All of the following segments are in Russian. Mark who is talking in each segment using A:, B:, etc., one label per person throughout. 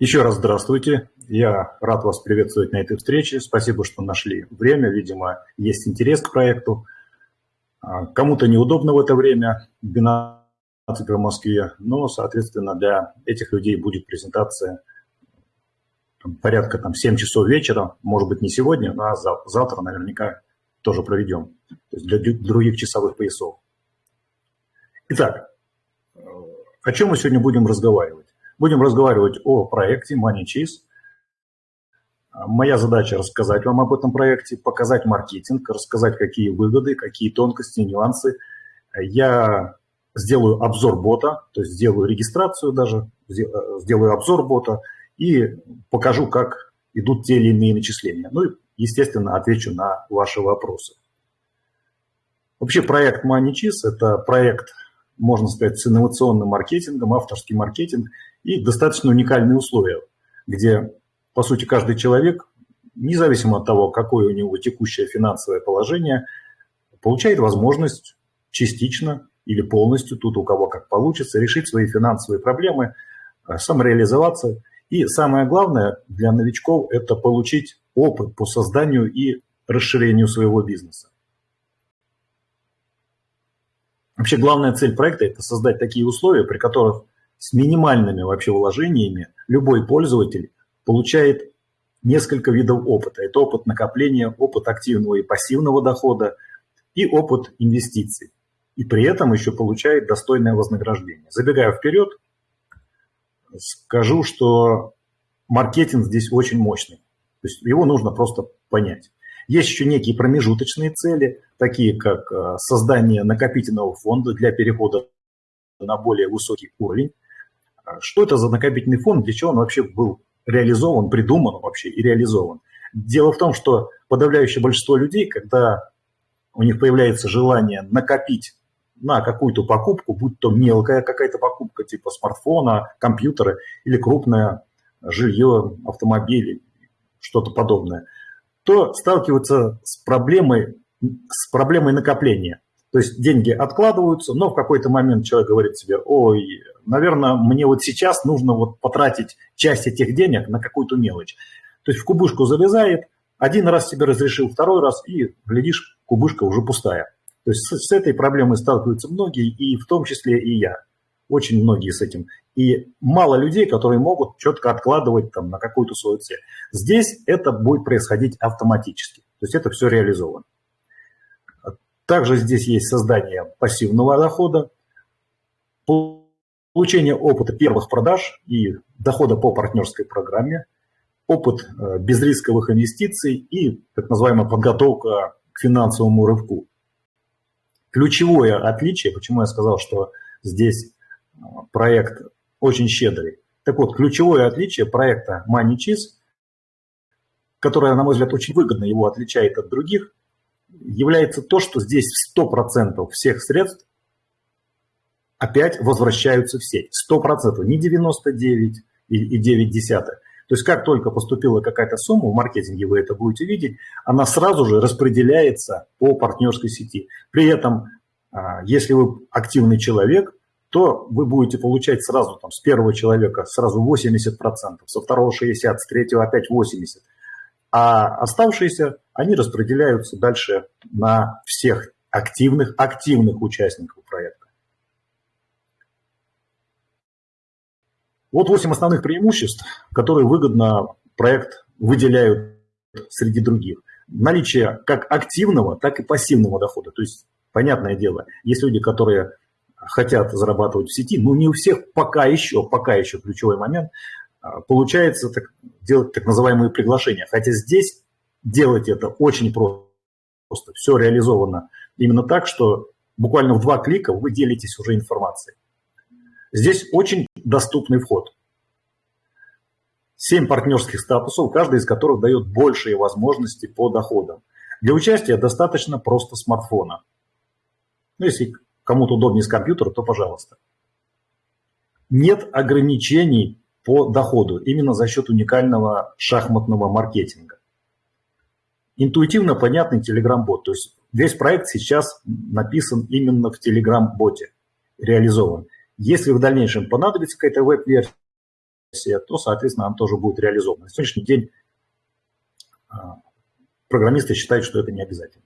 A: Еще раз здравствуйте. Я рад вас приветствовать на этой встрече. Спасибо, что нашли время. Видимо, есть интерес к проекту. А, кому-то неудобно в это время, 12 в Москве, но, соответственно, для этих людей будет презентация порядка там, 7 часов вечера, может быть, не сегодня, а завтра наверняка тоже проведем, то есть для других часовых поясов. Итак, э, о чем мы сегодня будем разговаривать? Будем разговаривать о проекте MoneyCheese. Моя задача рассказать вам об этом проекте, показать маркетинг, рассказать, какие выгоды, какие тонкости, нюансы. Я сделаю обзор бота, то есть сделаю регистрацию даже, сделаю обзор бота и покажу, как идут те или иные начисления. Ну и, естественно, отвечу на ваши вопросы. Вообще проект MoneyCheese – это проект, можно сказать, с инновационным маркетингом, авторский маркетинг и достаточно уникальные условия, где, по сути, каждый человек, независимо от того, какое у него текущее финансовое положение, получает возможность частично или полностью, тут у кого как получится, решить свои финансовые проблемы, э, самореализоваться. И самое главное для новичков – это получить опыт по созданию и расширению своего бизнеса. Вообще главная цель проекта – это создать такие условия, при которых с минимальными вообще вложениями любой пользователь получает несколько видов опыта. Это опыт накопления, опыт активного и пассивного дохода и опыт инвестиций. И при этом еще получает достойное вознаграждение. Забегая вперед, скажу, что маркетинг здесь очень мощный. То есть его нужно просто понять. Есть еще некие промежуточные цели, такие как э, создание накопительного фонда для перехода на более высокий уровень. Что это за накопительный фонд, для чего он вообще был реализован, придуман вообще и реализован? Дело в том, что подавляющее большинство людей, когда у них появляется желание накопить на какую-то покупку, будь то мелкая какая-то покупка типа смартфона, компьютера или крупное жилье, автомобиль, что-то подобное, то сталкиваются с проблемой, с проблемой накопления. То есть деньги откладываются, но в какой-то момент человек говорит себе, ой, наверное, мне вот сейчас нужно вот потратить часть этих денег на какую-то мелочь. То есть в кубышку залезает, один раз себе разрешил, второй раз, и, глядишь, кубышка уже пустая. То есть с, с этой проблемой сталкиваются многие, и в том числе и я. Очень многие с этим. И мало людей, которые могут четко откладывать там, на какую-то свою цель. Здесь это будет происходить автоматически. То есть это все реализовано. Также здесь есть создание пассивного дохода, получение опыта первых продаж и дохода по партнерской программе, опыт э, безрисковых инвестиций и так называемая подготовка к финансовому рывку. Ключевое отличие, почему я сказал, что здесь э, проект очень щедрый. Так вот, ключевое отличие проекта MoneyCheese, которое, на мой взгляд, очень выгодно его отличает от других, является то, что здесь 100% всех средств опять возвращаются в сеть. 100%, не 99 и 9 десятых. То есть как только поступила какая-то сумма, в маркетинге вы это будете видеть, она сразу же распределяется по партнерской сети. При этом, а, если вы активный человек, то вы будете получать сразу там, с первого человека сразу 80%, со второго 60%, с третьего опять 80%. А оставшиеся, они распределяются дальше на всех активных, активных участников проекта. Вот 8 основных преимуществ, которые выгодно проект выделяют среди других. Наличие как активного, так и пассивного дохода. То есть, понятное дело, есть люди, которые хотят зарабатывать в сети, но не у всех пока еще, пока еще ключевой момент, получается так, делать так называемые приглашения. Хотя здесь делать это очень просто. Все реализовано именно так, что буквально в два клика вы делитесь уже информацией. Здесь очень доступный вход. Семь партнерских статусов, каждый из которых дает большие возможности по доходам. Для участия достаточно просто смартфона. Ну, если кому-то удобнее с компьютера, то пожалуйста. Нет ограничений по доходу именно за счет уникального шахматного маркетинга. Интуитивно понятный Telegram-бот. То есть весь проект сейчас написан именно в Telegram-боте, реализован. Если в дальнейшем понадобится какая-то веб-версия, то, соответственно, она тоже будет реализована. На сегодняшний день а, программисты считают, что это не обязательно.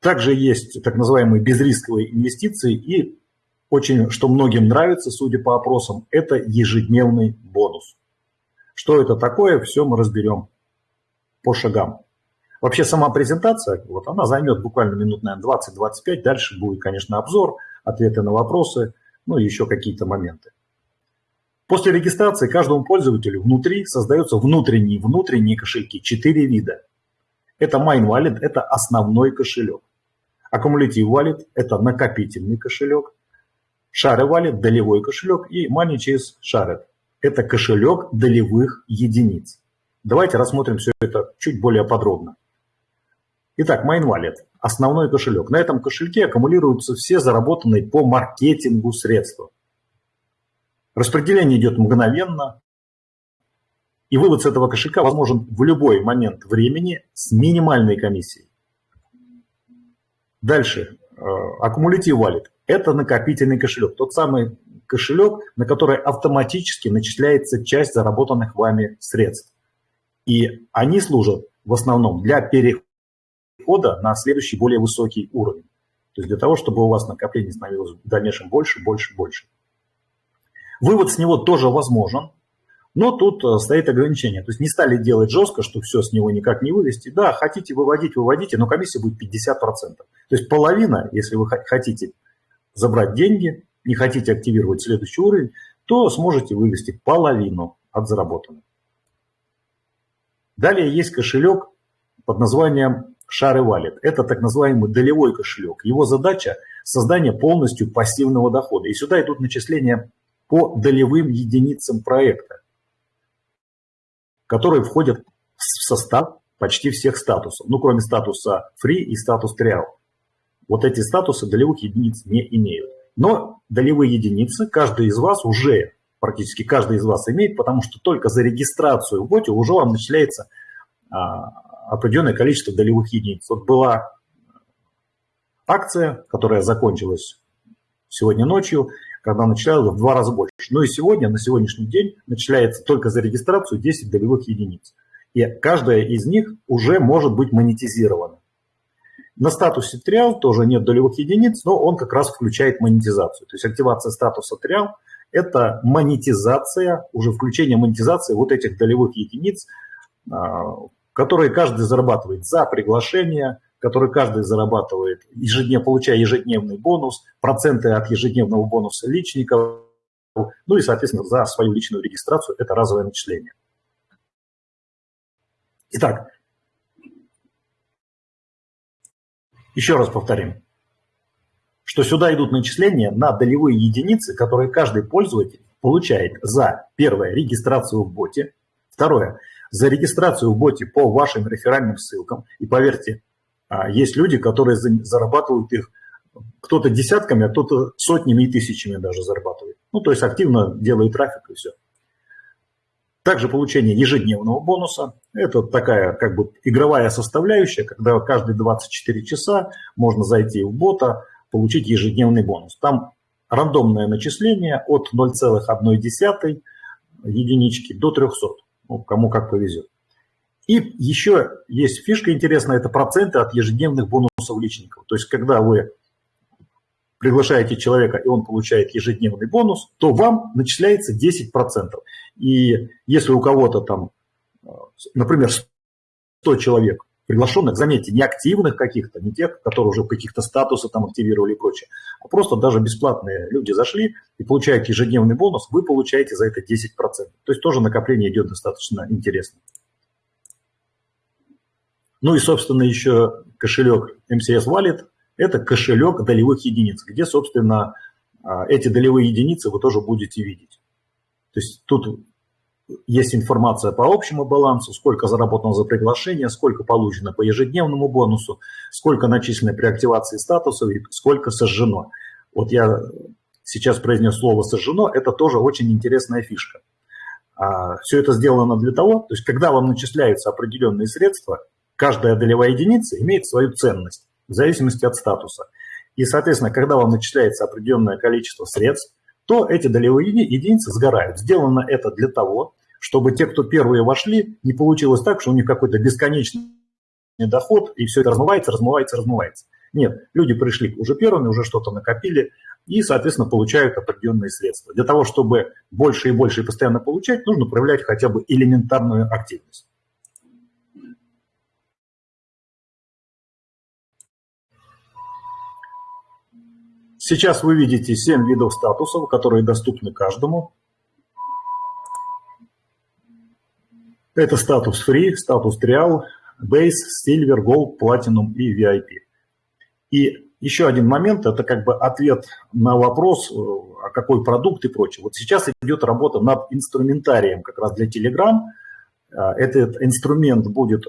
A: Также есть так называемые безрисковые инвестиции и очень, что многим нравится, судя по опросам, это ежедневный бонус. Что это такое, все мы разберем по шагам. Вообще сама презентация, вот она займет буквально минут, наверное, 20-25. Дальше будет, конечно, обзор, ответы на вопросы, ну и еще какие-то моменты. После регистрации каждому пользователю внутри создаются внутренние внутренние кошельки, четыре вида. Это Mine Wallet, это основной кошелек. Accumulative Wallet – это накопительный кошелек. Share Wallet – долевой кошелек. И Money Chase Shared – это кошелек долевых единиц. Давайте рассмотрим все это чуть более подробно. Итак, Mine Wallet – основной кошелек. На этом кошельке аккумулируются все заработанные по маркетингу средства. Распределение идет мгновенно, и вывод с этого кошелька возможен в любой момент времени с минимальной комиссией. Дальше. Аккумулятив Wallet – это накопительный кошелек. Тот самый кошелек, на который автоматически начисляется часть заработанных вами средств. И они служат в основном для перехода на следующий более высокий уровень. То есть для того, чтобы у вас накопление становилось в дальнейшем больше, больше, больше. Вывод с него тоже возможен, но тут э, стоит ограничение. То есть не стали делать жестко, что все с него никак не вывести. Да, хотите выводить, выводите, но комиссия будет 50%. То есть половина, если вы хотите забрать деньги, не хотите активировать следующий уровень, то сможете вывести половину от заработанного. Далее есть кошелек под названием Share Wallet. Это так называемый долевой кошелек. Его задача – создание полностью пассивного дохода. И сюда идут начисления по долевым единицам проекта которые входят в состав почти всех статусов, ну, кроме статуса free и статус trial. Вот эти статусы долевых единиц не имеют. Но долевые единицы каждый из вас уже, практически каждый из вас имеет, потому что только за регистрацию в боте уже вам начисляется а, определенное количество долевых единиц. Вот была акция, которая закончилась сегодня ночью, когда начисляла в два раза больше. Ну и сегодня, на сегодняшний день, начисляется только за регистрацию 10 долевых единиц. И каждая из них уже может быть монетизирована. На статусе триал тоже нет долевых единиц, но он как раз включает монетизацию. То есть активация статуса триал – это монетизация, уже включение монетизации вот этих долевых единиц, а, которые каждый зарабатывает за приглашение, который каждый зарабатывает, ежедневно, получая ежедневный бонус, проценты от ежедневного бонуса личников, ну и, соответственно, за свою личную регистрацию это разовое начисление. Итак, еще раз повторим, что сюда идут начисления на долевые единицы, которые каждый пользователь получает за, первое, регистрацию в боте, второе, за регистрацию в боте по вашим реферальным ссылкам. И поверьте, а есть люди, которые зарабатывают их кто-то десятками, а кто-то сотнями и тысячами даже зарабатывает. Ну, то есть активно делает трафик и все. Также получение ежедневного бонуса. Это такая как бы игровая составляющая, когда каждые 24 часа можно зайти в бота, получить ежедневный бонус. Там рандомное начисление от 0,1 единички до 300, ну, кому как повезет. И еще есть фишка интересная, это проценты от ежедневных бонусов личников. То есть, когда вы приглашаете человека, и он получает ежедневный бонус, то вам начисляется 10%. И если у кого-то там, например, 100 человек приглашенных, заметьте, не активных каких-то, не тех, которые уже каких-то статусы там активировали и прочее, а просто даже бесплатные люди зашли и получают ежедневный бонус, вы получаете за это 10%. То есть тоже накопление идет достаточно интересно. Ну и, собственно, еще кошелек MCS Wallet – это кошелек долевых единиц, где, собственно, а, эти долевые единицы вы тоже будете видеть. То есть тут есть информация по общему балансу, сколько заработано за приглашение, сколько получено по ежедневному бонусу, сколько начислено при активации статусов и сколько сожжено. Вот я сейчас произнес слово «сожжено», это тоже очень интересная фишка. А, Все это сделано для того, то есть когда вам начисляются определенные средства – каждая долевая единица имеет свою ценность в зависимости от статуса. И, соответственно, когда вам начисляется определенное количество средств, то эти долевые единицы сгорают. Сделано это для того, чтобы те, кто первые вошли, не получилось так, что у них какой-то бесконечный доход, и все это размывается, размывается, размывается. Нет, люди пришли уже первыми, уже что-то накопили, и, соответственно, получают определенные средства. Для того, чтобы больше и больше и постоянно получать, нужно проявлять хотя бы элементарную активность. Сейчас вы видите 7 видов статусов, которые доступны каждому. Это статус Free, статус Trial, Base, Silver, Gold, Platinum и VIP. И еще один момент, это как бы ответ на вопрос, а какой продукт и прочее. Вот сейчас идет работа над инструментарием как раз для Telegram. А, этот инструмент будет,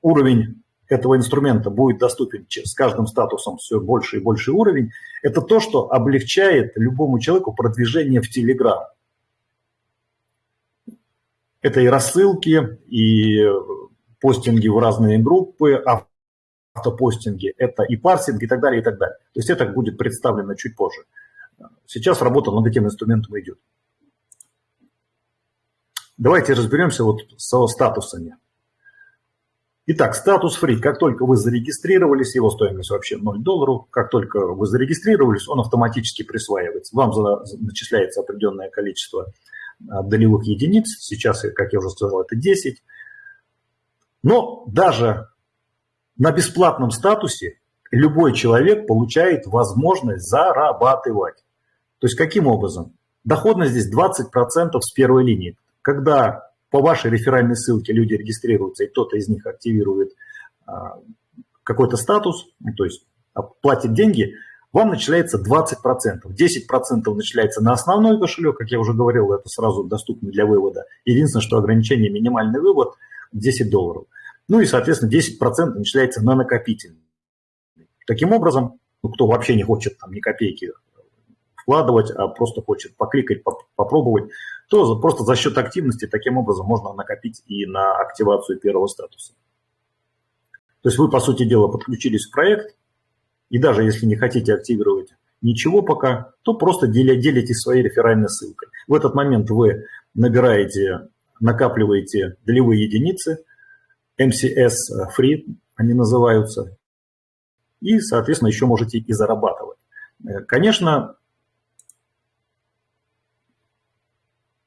A: уровень этого инструмента будет доступен с каждым статусом все больше и больше уровень, это то, что облегчает любому человеку продвижение в Telegram. Это и рассылки, и постинги в разные группы, автопостинги, это и парсинг и так далее, и так далее. То есть это будет представлено чуть позже. Сейчас работа над этим инструментом идет. Давайте разберемся вот со статусами. Итак, статус free. Как только вы зарегистрировались, его стоимость вообще 0 долларов. Как только вы зарегистрировались, он автоматически присваивается. Вам начисляется определенное количество а, долевых единиц. Сейчас, как я уже сказал, это 10. Но даже на бесплатном статусе любой человек получает возможность зарабатывать. То есть каким образом? Доходность здесь 20% с первой линии. Когда по вашей реферальной ссылке люди регистрируются, и кто-то из них активирует а, какой-то статус, то есть платит деньги, вам начисляется 20%. 10% начисляется на основной кошелек, как я уже говорил, это сразу доступно для вывода. Единственное, что ограничение минимальный вывод 10 долларов. Ну и, соответственно, 10% начисляется на накопительный. Таким образом, ну, кто вообще не хочет там ни копейки вкладывать, а просто хочет покликать, попробовать, то просто за счет активности таким образом можно накопить и на активацию первого статуса. То есть вы, по сути дела, подключились к проект, и даже если не хотите активировать ничего пока, то просто делитесь своей реферальной ссылкой. В этот момент вы набираете, накапливаете долевые единицы, MCS Free они называются, и, соответственно, еще можете и зарабатывать. Конечно,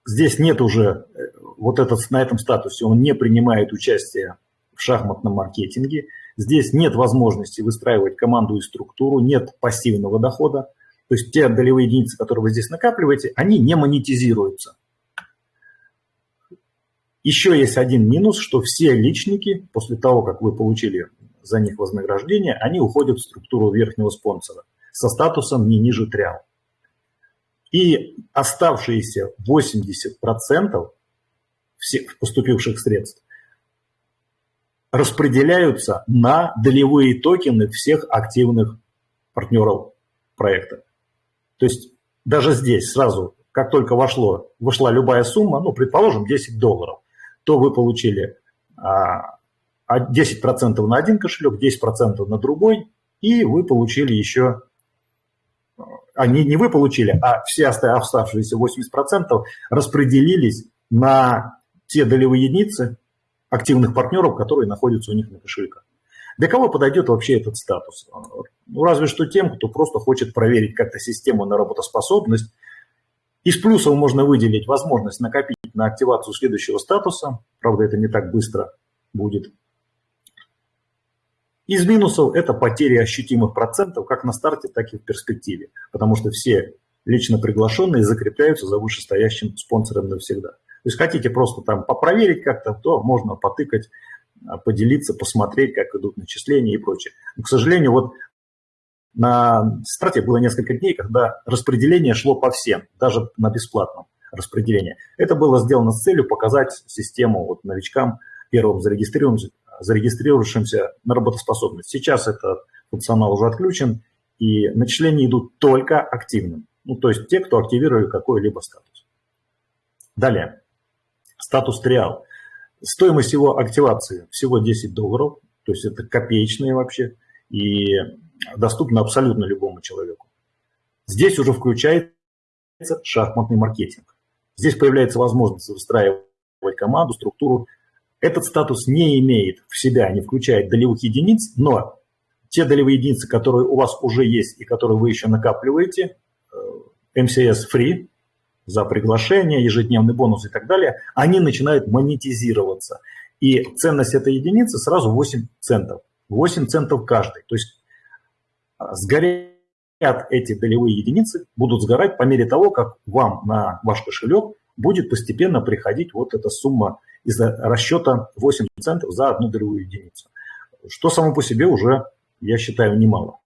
A: Здесь нет уже, э, вот этот, на этом статусе он не принимает участие в шахматном маркетинге. Здесь нет возможности выстраивать команду и структуру, нет пассивного дохода. То есть те долевые единицы, которые вы здесь накапливаете, они не монетизируются. Еще есть один минус, что все личники, после того, как вы получили за них вознаграждение, они уходят в структуру верхнего спонсора со статусом не ниже триал. И оставшиеся 80% всех поступивших средств распределяются на долевые токены всех активных партнеров проекта. То есть даже здесь сразу, как только вошло, вошла любая сумма, ну, предположим, 10 долларов, то вы получили а, 10% на один кошелек, 10% на другой, и вы получили еще они не вы получили, а все оставшиеся 80% распределились на те долевые единицы активных партнеров, которые находятся у них на кошельках. Для кого подойдет вообще этот статус? Ну, разве что тем, кто просто хочет проверить как-то систему на работоспособность. Из плюсов можно выделить возможность накопить на активацию следующего статуса. Правда, это не так быстро будет. Из минусов это потери ощутимых процентов как на старте, так и в перспективе, потому что все лично приглашенные закрепляются за вышестоящим спонсором навсегда. То есть хотите просто там попроверить как-то, то можно потыкать, а, поделиться, посмотреть, как идут начисления и прочее. Но, к сожалению, вот на старте было несколько дней, когда распределение шло по всем, даже на бесплатном распределении. Это было сделано с целью показать систему вот новичкам, первым зарегистрированным, зарегистрировавшимся на работоспособность. Сейчас этот функционал уже отключен, и начисления идут только активным. Ну, то есть те, кто активировали какой-либо статус. Далее. Статус триал. Стоимость его активации всего 10 долларов, то есть это копеечные вообще, и доступно абсолютно любому человеку. Здесь уже включает шахматный маркетинг. Здесь появляется возможность выстраивать команду, структуру. Этот статус не имеет в себя, не включает долевых единиц, но те долевые единицы, которые у вас уже есть и которые вы еще накапливаете, MCS э, Free, за приглашение, ежедневный бонус и так далее, они начинают монетизироваться. И ценность этой единицы сразу 8 центов. 8 центов каждый. То есть а, сгорят эти долевые единицы, будут сгорать по мере того, как вам на ваш кошелек будет постепенно приходить вот эта сумма из расчета 8 центов за одну долевую единицу. Что само по себе уже, я считаю, немало.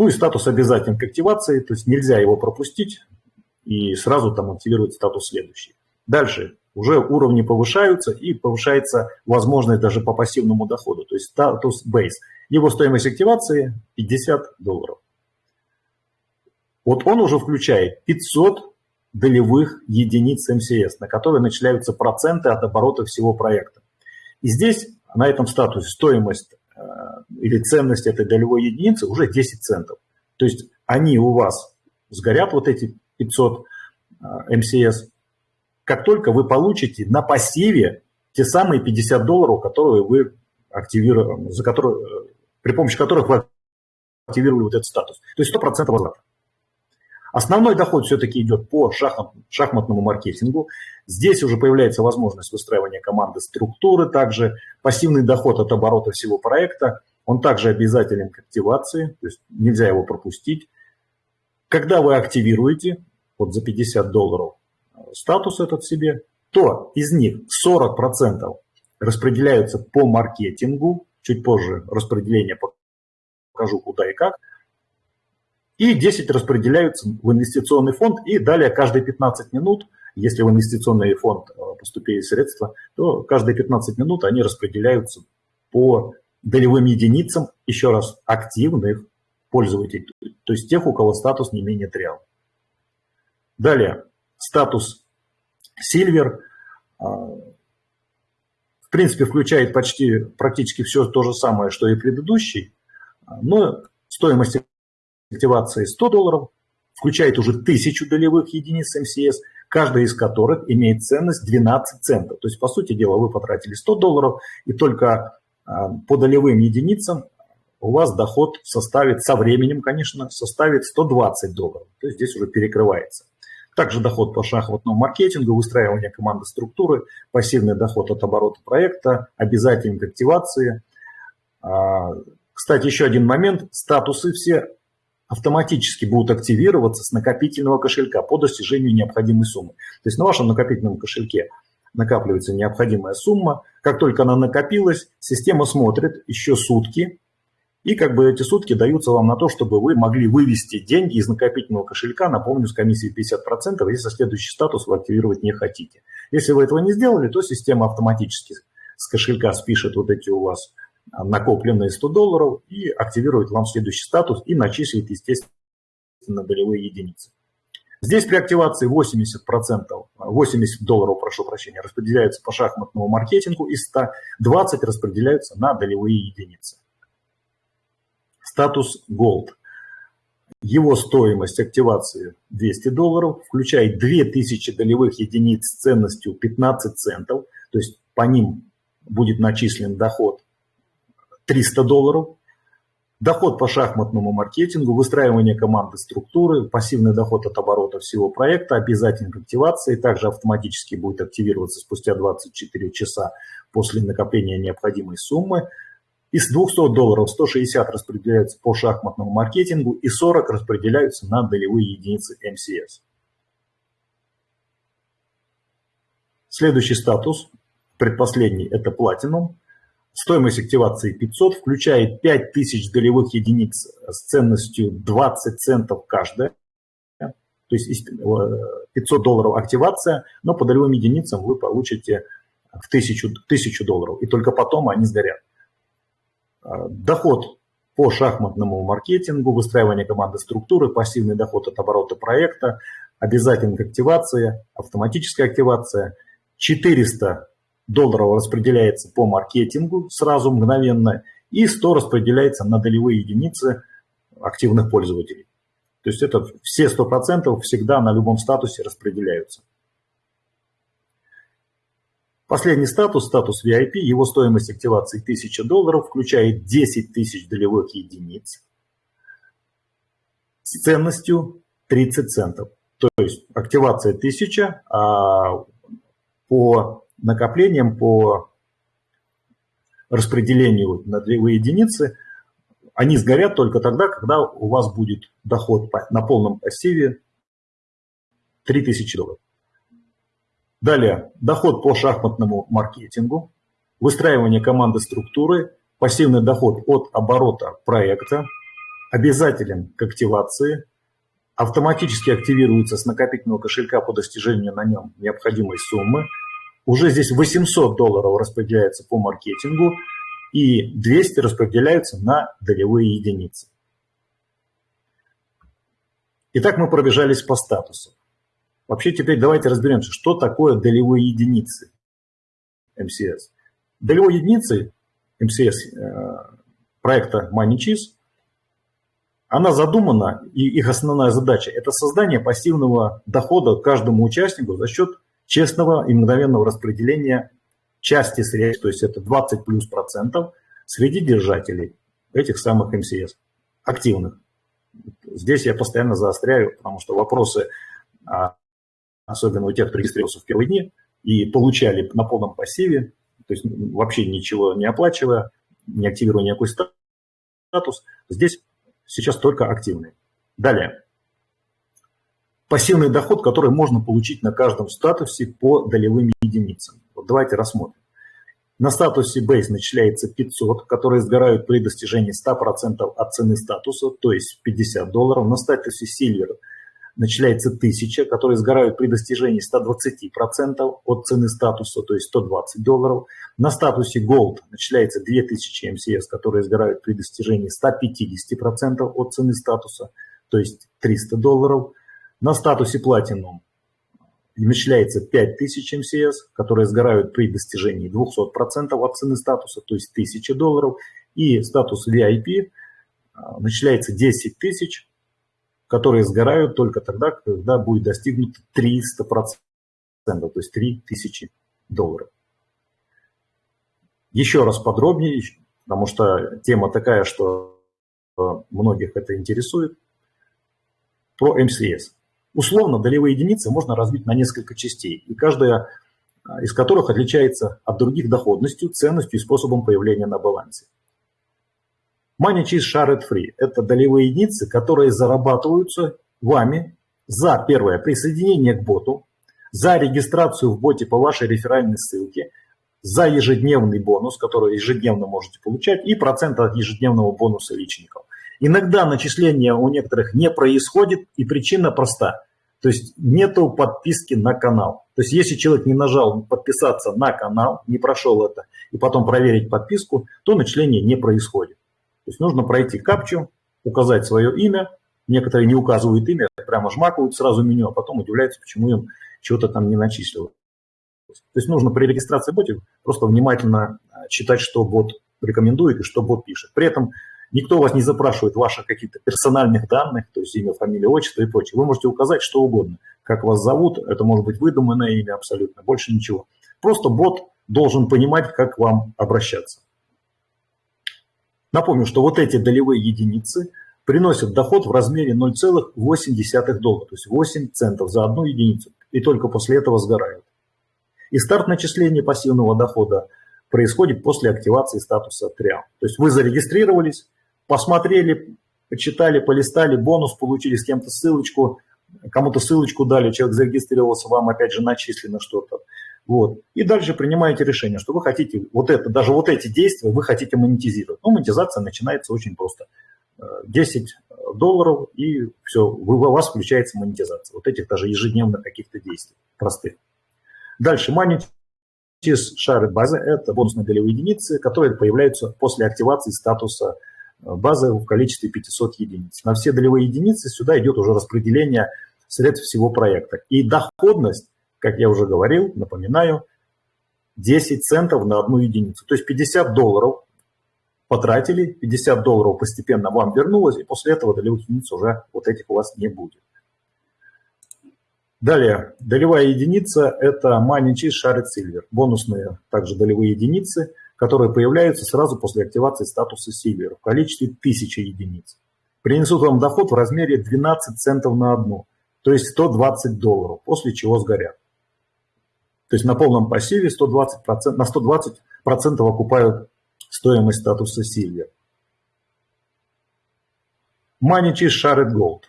A: Ну и статус обязателен к активации, то есть нельзя его пропустить и сразу там активировать статус следующий. Дальше уже уровни повышаются и повышается возможность даже по пассивному доходу, то есть статус base. Его стоимость активации 50 долларов. Вот он уже включает 500 долевых единиц МСС, на которые начисляются проценты от оборота всего проекта. И здесь на этом статусе стоимость или ценность этой долевой единицы уже 10 центов. То есть они у вас сгорят, вот эти 500 э, МСС, как только вы получите на пассиве те самые 50 долларов, которые вы активировали, за которые, э, при помощи которых вы активировали вот этот статус. То есть 100% возврата. Основной доход все-таки идет по шахмат, шахматному маркетингу. Здесь уже появляется возможность выстраивания команды структуры, также пассивный доход от оборота всего проекта. Он также обязателен к активации, то есть нельзя его пропустить. Когда вы активируете вот за 50 долларов статус этот себе, то из них 40% распределяются по маркетингу, чуть позже распределение покажу куда и как – и 10 распределяются в инвестиционный фонд, и далее каждые 15 минут, если в инвестиционный фонд э, поступили средства, то каждые 15 минут они распределяются по долевым единицам, еще раз, активных пользователей, то есть тех, у кого статус не менее 3 Далее, статус Silver, э, в принципе, включает почти практически все то же самое, что и предыдущий, но стоимость активации 100 долларов, включает уже 1000 долевых единиц МСС, каждая из которых имеет ценность 12 центов. То есть, по сути дела, вы потратили 100 долларов, и только а, по долевым единицам у вас доход составит, со временем, конечно, составит 120 долларов. То есть здесь уже перекрывается. Также доход по шахматному маркетингу, выстраивание команды структуры, пассивный доход от оборота проекта, обязательной активации. А, кстати, еще один момент. Статусы все автоматически будут активироваться с накопительного кошелька по достижению необходимой суммы. То есть на вашем накопительном кошельке накапливается необходимая сумма. Как только она накопилась, система смотрит еще сутки, и как бы эти сутки даются вам на то, чтобы вы могли вывести деньги из накопительного кошелька, напомню, с комиссией 50%, если следующий статус вы активировать не хотите. Если вы этого не сделали, то система автоматически с кошелька спишет вот эти у вас накопленные 100 долларов и активирует вам следующий статус и начислит, естественно, долевые единицы. Здесь при активации 80%, 80 долларов, прошу прощения, распределяются по шахматному маркетингу и 120 распределяются на долевые единицы. Статус Gold. Его стоимость активации 200 долларов, включает 2000 долевых единиц с ценностью 15 центов, то есть по ним будет начислен доход 300 долларов. Доход по шахматному маркетингу, выстраивание команды структуры, пассивный доход от оборота всего проекта, обязательно активации, также автоматически будет активироваться спустя 24 часа после накопления необходимой суммы. Из 200 долларов 160 распределяются по шахматному маркетингу и 40 распределяются на долевые единицы МСС. Следующий статус, предпоследний, это Platinum. Стоимость активации 500 включает 5000 долевых единиц с ценностью 20 центов каждая. То есть 500 э, долларов активация, но по долевым единицам вы получите в 1000, 1000 долларов, и только потом они сгорят. Э, доход по шахматному маркетингу, выстраивание команды структуры, пассивный доход от оборота проекта, обязательная активация, автоматическая активация, 400 долларов распределяется по маркетингу сразу, мгновенно, и 100 распределяется на долевые единицы активных пользователей. То есть это все 100% всегда на любом статусе распределяются. Последний статус, статус VIP, его стоимость активации 1000 долларов, включает 10 тысяч долевых единиц с ценностью 30 центов. То есть активация 1000, а по накоплениям, по распределению на долевые единицы, они сгорят только тогда, когда у вас будет доход на полном пассиве 3000 долларов. Далее, доход по шахматному маркетингу, выстраивание команды структуры, пассивный доход от оборота проекта, обязателен к активации, автоматически активируется с накопительного кошелька по достижению на нем необходимой суммы. Уже здесь 800 долларов распределяется по маркетингу и 200 распределяются на долевые единицы. Итак, мы пробежались по статусу. Вообще теперь давайте разберемся, что такое долевые единицы МСС. Долевой единицы МСС э, проекта MoneyCheese, она задумана, и их основная задача – это создание пассивного дохода каждому участнику за счет честного и мгновенного распределения части средств, то есть это 20 плюс процентов среди держателей этих самых МСС, активных. Здесь я постоянно заостряю, потому что вопросы а, особенно у тех, кто регистрировался в первые дни и получали на полном пассиве, то есть вообще ничего не оплачивая, не активируя никакой статус, здесь сейчас только активный. Далее. Пассивный доход, который можно получить на каждом статусе по долевым единицам. Вот давайте рассмотрим. На статусе Base начисляется 500, которые сгорают при достижении 100% от цены статуса, то есть 50 долларов. На статусе Silver – начисляется 1000, которые сгорают при достижении 120% от цены статуса, то есть 120 долларов. На статусе Gold начисляется 2000 МСС, которые сгорают при достижении 150% от цены статуса, то есть 300 долларов. На статусе Platinum начисляется 5000 МСС, которые сгорают при достижении 200% от цены статуса, то есть 1000 долларов. И статус VIP а, начисляется 10 тысяч, которые сгорают только тогда, когда будет достигнут 300%, то есть 3000 долларов. Еще раз подробнее, потому что тема такая, что многих это интересует, про МСС. Условно долевые единицы можно разбить на несколько частей, и каждая из которых отличается от других доходностью, ценностью и способом появления на балансе. Money Cheese Shared Free – это долевые единицы, которые зарабатываются вами за, первое, присоединение к боту, за регистрацию в боте по вашей реферальной ссылке, за ежедневный бонус, который ежедневно можете получать, и процент от ежедневного бонуса личников. Иногда начисление у некоторых не происходит, и причина проста. То есть нету подписки на канал. То есть если человек не нажал подписаться на канал, не прошел это, и потом проверить подписку, то начисление не происходит. То есть нужно пройти капчу, указать свое имя. Некоторые не указывают имя, прямо жмакают сразу меню, а потом удивляются, почему им чего-то там не начислилось. То есть нужно при регистрации бота просто внимательно а, читать, что бот рекомендует и что бот пишет. При этом никто вас не запрашивает ваших каких-то персональных данных, то есть имя, фамилия, отчество и прочее. Вы можете указать что угодно, как вас зовут, это может быть выдуманное имя абсолютно, больше ничего. Просто бот должен понимать, как вам обращаться. Напомню, что вот эти долевые единицы приносят доход в размере 0,8 доллара, то есть 8 центов за одну единицу, и только после этого сгорают. И старт начисления пассивного дохода происходит после активации статуса TRIAM. То есть вы зарегистрировались, посмотрели, почитали, полистали, бонус получили с кем-то ссылочку, кому-то ссылочку дали, человек зарегистрировался, вам опять же начислено что-то. Вот. И дальше принимаете решение, что вы хотите вот это, даже вот эти действия вы хотите монетизировать. Ну, монетизация начинается очень просто. 10 э, долларов и все, у вас включается монетизация. Вот этих даже ежедневных каких-то действий простых. Дальше Money шары базы – это бонусные долевые единицы, которые появляются после активации статуса базы в количестве 500 единиц. На все долевые единицы сюда идет уже распределение средств всего проекта. И доходность как я уже говорил, напоминаю, 10 центов на одну единицу. То есть 50 долларов потратили, 50 долларов постепенно вам вернулось, и после этого долевых единиц уже вот этих у вас не будет. Далее, долевая единица – это Money Cheese Shared Silver. Бонусные также долевые единицы, которые появляются сразу после активации статуса Silver в количестве 1000 единиц. Принесут вам доход в размере 12 центов на одну, то есть 120 долларов, после чего сгорят. То есть на полном пассиве 120%, на 120% окупают стоимость статуса Silver. Money Cheese Shared Gold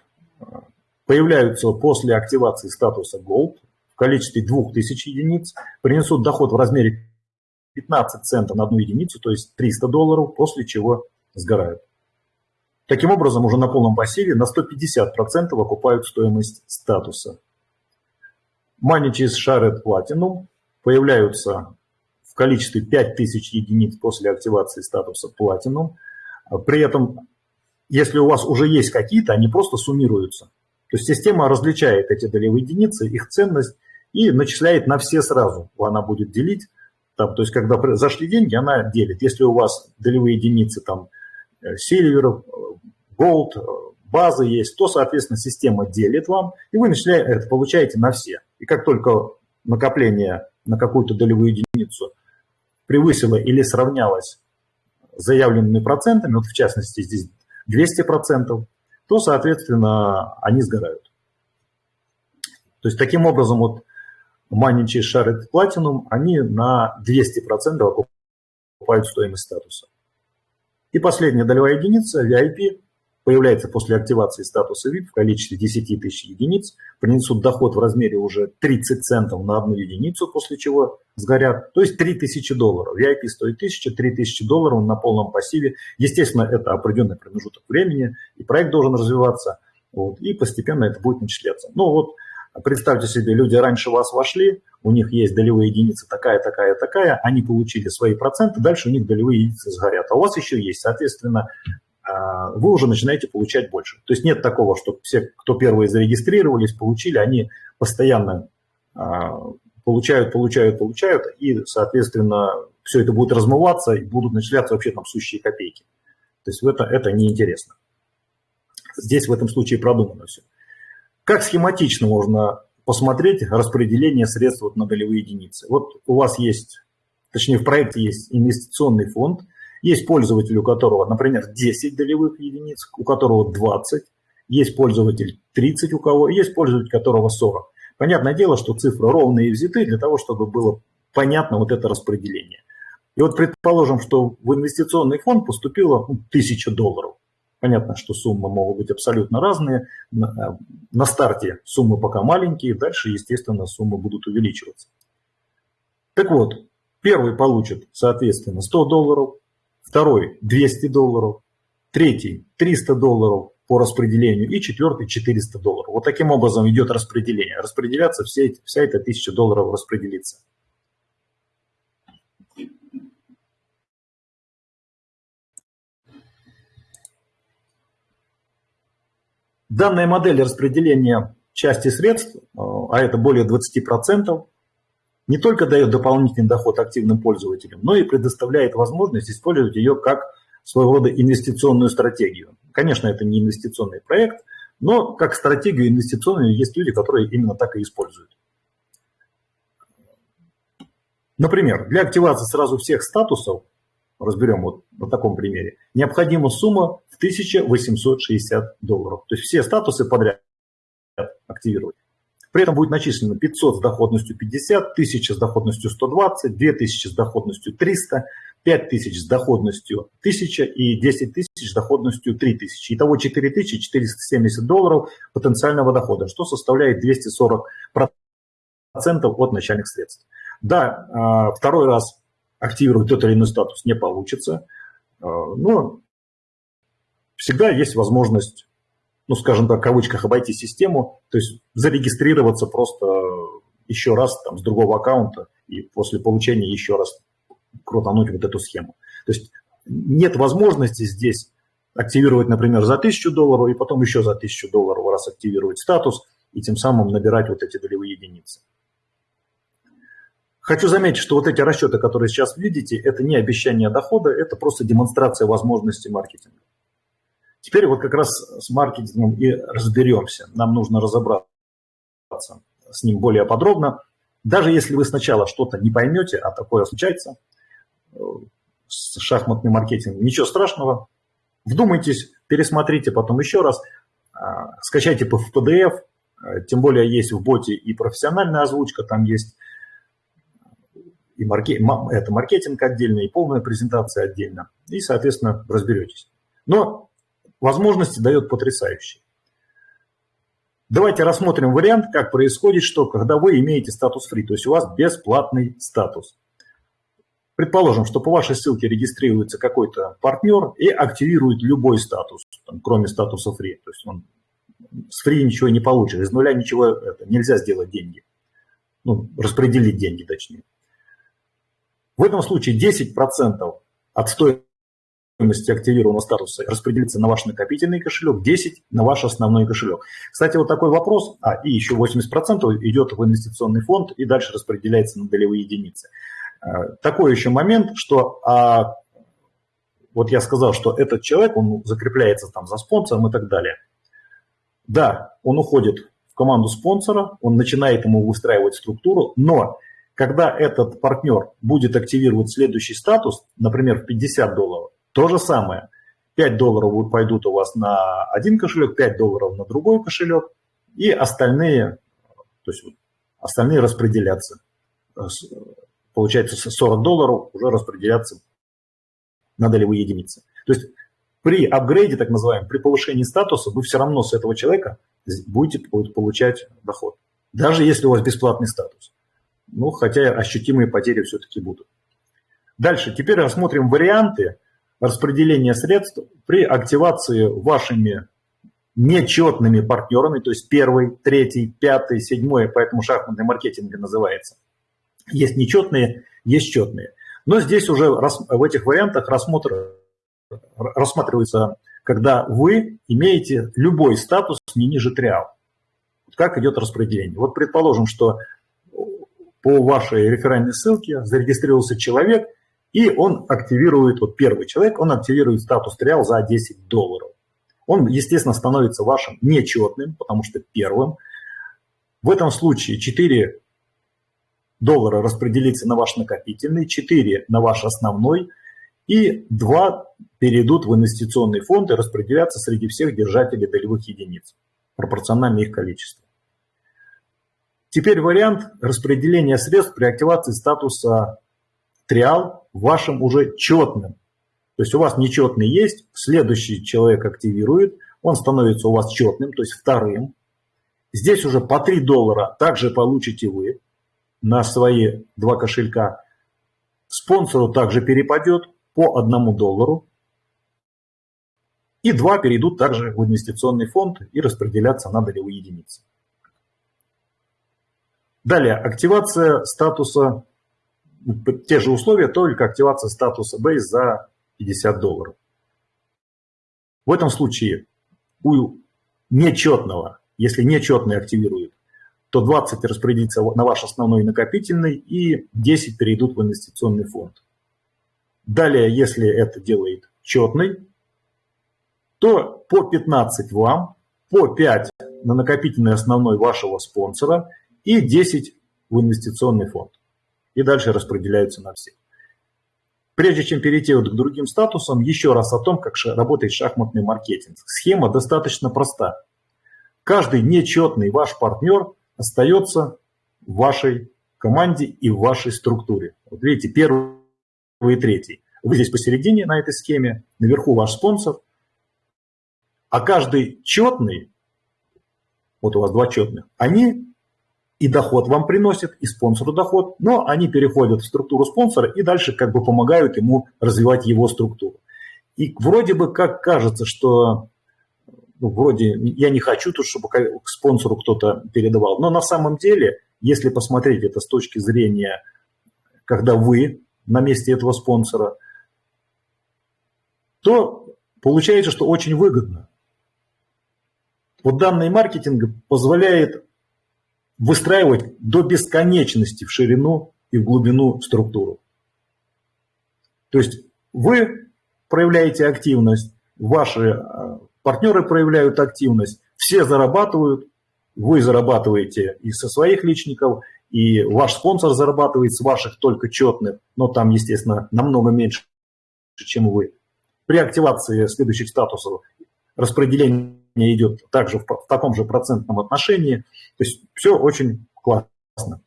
A: появляются после активации статуса Gold в количестве 2000 единиц, принесут доход в размере 15 центов на одну единицу, то есть 300 долларов, после чего сгорают. Таким образом, уже на полном пассиве на 150% окупают стоимость статуса. Cheese Shared Platinum появляются в количестве 5000 единиц после активации статуса Platinum. При этом, если у вас уже есть какие-то, они просто суммируются. То есть система различает эти долевые единицы, их ценность и начисляет на все сразу. Она будет делить. Там, то есть когда зашли деньги, она делит. Если у вас долевые единицы там silver, gold, базы есть, то, соответственно, система делит вам, и вы начинаете, это получаете на все. И как только накопление на какую-то долевую единицу превысило или сравнялось с заявленными процентами, вот в частности здесь 200%, то, соответственно, они сгорают. То есть таким образом вот Money Shared Platinum, они на 200% окупают стоимость статуса. И последняя долевая единица, VIP, появляется после активации статуса VIP в количестве 10 тысяч единиц, принесут доход в размере уже 30 центов на одну единицу, после чего сгорят, то есть 3000 долларов. VIP стоит 1000, 3000 долларов на полном пассиве. Естественно, это определенный промежуток времени, и проект должен развиваться, вот, и постепенно это будет начисляться. Ну вот, представьте себе, люди раньше вас вошли, у них есть долевые единицы такая, такая, такая, они получили свои проценты, дальше у них долевые единицы сгорят. А у вас еще есть, соответственно, а, вы уже начинаете получать больше. То есть нет такого, что все, кто первые зарегистрировались, получили, они постоянно а, получают, получают, получают, и, соответственно, все это будет размываться и будут начисляться вообще там сущие копейки. То есть это, это неинтересно. Здесь в этом случае продумано все. Как схематично можно посмотреть распределение средств на долевые единицы? Вот у вас есть, точнее в проекте есть инвестиционный фонд – есть пользователь, у которого, например, 10 долевых единиц, у которого 20, есть пользователь 30 у кого, есть пользователь, которого 40. Понятное дело, что цифры ровные взяты для того, чтобы было понятно вот это распределение. И вот предположим, что в инвестиционный фонд поступило ну, 1000 долларов. Понятно, что суммы могут быть абсолютно разные. На, на старте суммы пока маленькие, дальше, естественно, суммы будут увеличиваться. Так вот, первый получит, соответственно, 100 долларов, второй 200 долларов, третий 300 долларов по распределению и четвертый 400 долларов. Вот таким образом идет распределение. Распределяться все эти, вся эта 1000 долларов распределится. Данная модель распределения части средств, а это более 20%, не только дает дополнительный доход активным пользователям, но и предоставляет возможность использовать ее как своего рода инвестиционную стратегию. Конечно, это не инвестиционный проект, но как стратегию инвестиционную есть люди, которые именно так и используют. Например, для активации сразу всех статусов, разберем вот на таком примере, необходима сумма в 1860 долларов. То есть все статусы подряд активировать. При этом будет начислено 500 с доходностью 50, 1000 с доходностью 120, 2000 с доходностью 300, 5000 с доходностью 1000 и 10 тысяч с доходностью 3000. Итого 4470 долларов потенциального дохода, что составляет 240% от начальных средств. Да, а, второй раз активировать тот или иной статус не получится, а, но всегда есть возможность ну, скажем так, в кавычках, обойти систему, то есть зарегистрироваться просто еще раз там с другого аккаунта и после получения еще раз крутануть вот эту схему. То есть нет возможности здесь активировать, например, за 1000 долларов и потом еще за 1000 долларов раз активировать статус и тем самым набирать вот эти долевые единицы. Хочу заметить, что вот эти расчеты, которые сейчас видите, это не обещание дохода, это просто демонстрация возможностей маркетинга. Теперь вот как раз с маркетингом и разберемся. Нам нужно разобраться с ним более подробно. Даже если вы сначала что-то не поймете, а такое случается э, с шахматным маркетингом, ничего страшного. Вдумайтесь, пересмотрите потом еще раз, а, скачайте в PDF, э, тем более есть в боте и профессиональная озвучка, там есть и марке, это маркетинг отдельно, и полная презентация отдельно. И, соответственно, разберетесь. Но возможности дает потрясающие. Давайте рассмотрим вариант, как происходит, что когда вы имеете статус free, то есть у вас бесплатный статус. Предположим, что по вашей ссылке регистрируется какой-то партнер и активирует любой статус, там, кроме статуса free. То есть он с free ничего не получит, из нуля ничего это, нельзя сделать деньги. Ну, распределить деньги точнее. В этом случае 10% от стоимости активированного статуса распределится на ваш накопительный кошелек, 10 на ваш основной кошелек. Кстати, вот такой вопрос, а, и еще 80% идет в инвестиционный фонд и дальше распределяется на долевые единицы. А, такой еще момент, что а, вот я сказал, что этот человек, он закрепляется там за спонсором и так далее. Да, он уходит в команду спонсора, он начинает ему выстраивать структуру, но когда этот партнер будет активировать следующий статус, например, в 50 долларов, то же самое. 5 долларов пойдут у вас на один кошелек, 5 долларов на другой кошелек, и остальные, то есть остальные распределятся. Получается 40 долларов уже распределятся на долевые единицы. То есть при апгрейде, так называемом, при повышении статуса, вы все равно с этого человека будете получать доход. Даже если у вас бесплатный статус. Ну, хотя ощутимые потери все-таки будут. Дальше, теперь рассмотрим варианты, распределения средств при активации вашими нечетными партнерами, то есть первый, третий, пятый, седьмой, поэтому шахматный маркетинг называется. Есть нечетные, есть четные. Но здесь уже в этих вариантах рассмотр, рассматривается, когда вы имеете любой статус не ниже триал. Как идет распределение. Вот предположим, что по вашей реферальной ссылке зарегистрировался человек – и он активирует, вот первый человек, он активирует статус триал за 10 долларов. Он, естественно, становится вашим нечетным, потому что первым. В этом случае 4 доллара распределится на ваш накопительный, 4 на ваш основной, и 2 перейдут в инвестиционный фонд и распределятся среди всех держателей долевых единиц, пропорционально их количеству. Теперь вариант распределения средств при активации статуса триал вашим уже четным. То есть у вас нечетный есть, следующий человек активирует, он становится у вас четным, то есть вторым. Здесь уже по 3 доллара также получите вы на свои два кошелька. Спонсору также перепадет по 1 доллару. И два перейдут также в инвестиционный фонд и распределятся на долевые единицы. Далее, активация статуса те же условия, только активация статуса Base за 50 долларов. В этом случае у нечетного, если нечетный активирует, то 20 распределится на ваш основной накопительный и 10 перейдут в инвестиционный фонд. Далее, если это делает четный, то по 15 вам, по 5 на накопительный основной вашего спонсора и 10 в инвестиционный фонд и дальше распределяются на всех. Прежде чем перейти вот к другим статусам, еще раз о том, как работает шахматный маркетинг. Схема достаточно проста. Каждый нечетный ваш партнер остается в вашей команде и в вашей структуре. Вот видите, первый и третий. Вы здесь посередине на этой схеме, наверху ваш спонсор. А каждый четный, вот у вас два четных, они и доход вам приносит, и спонсору доход, но они переходят в структуру спонсора и дальше как бы помогают ему развивать его структуру. И вроде бы как кажется, что ну, вроде я не хочу тут, чтобы к спонсору кто-то передавал, но на самом деле, если посмотреть это с точки зрения, когда вы на месте этого спонсора, то получается, что очень выгодно. Вот данный маркетинг позволяет выстраивать до бесконечности в ширину и в глубину структуру. То есть вы проявляете активность, ваши э, партнеры проявляют активность, все зарабатывают, вы зарабатываете и со своих личников, и ваш спонсор зарабатывает с ваших только четных, но там, естественно, намного меньше, чем вы. При активации следующих статусов распределение идет также в, в таком же процентном отношении. То есть все очень классно.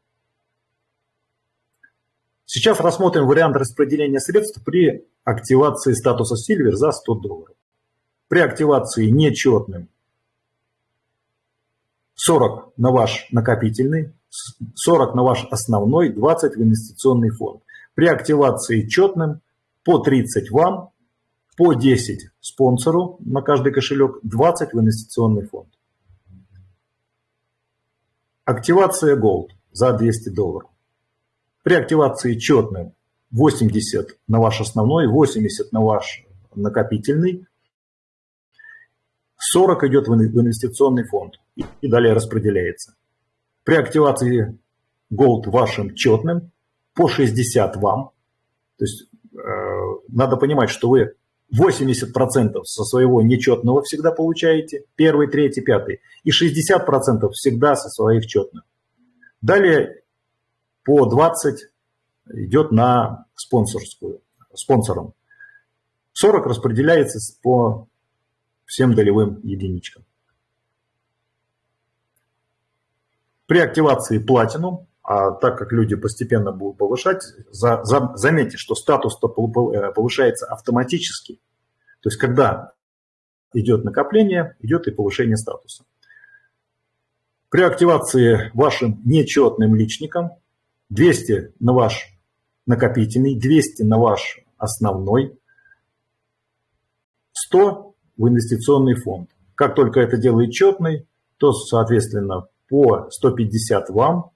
A: Сейчас рассмотрим вариант распределения средств при активации статуса Silver за 100 долларов. При активации нечетным 40 на ваш накопительный, 40 на ваш основной, 20 в инвестиционный фонд. При активации четным по 30 вам, по 10 спонсору на каждый кошелек, 20 в инвестиционный фонд. Активация Gold за 200 долларов. При активации четным 80 на ваш основной, 80 на ваш накопительный, 40 идет в инвестиционный фонд и далее распределяется. При активации Gold вашим четным по 60 вам, то есть э, надо понимать, что вы 80% со своего нечетного всегда получаете, первый, третий, пятый, и 60% всегда со своих четных. Далее по 20 идет на спонсорскую, спонсором. 40 распределяется по всем долевым единичкам. При активации Platinum, а так как люди постепенно будут повышать, за, за, заметьте, что статус -то э, повышается автоматически. То есть, когда идет накопление, идет и повышение статуса. При активации вашим нечетным личником 200 на ваш накопительный, 200 на ваш основной, 100 в инвестиционный фонд. Как только это делает четный, то, соответственно, по 150 вам,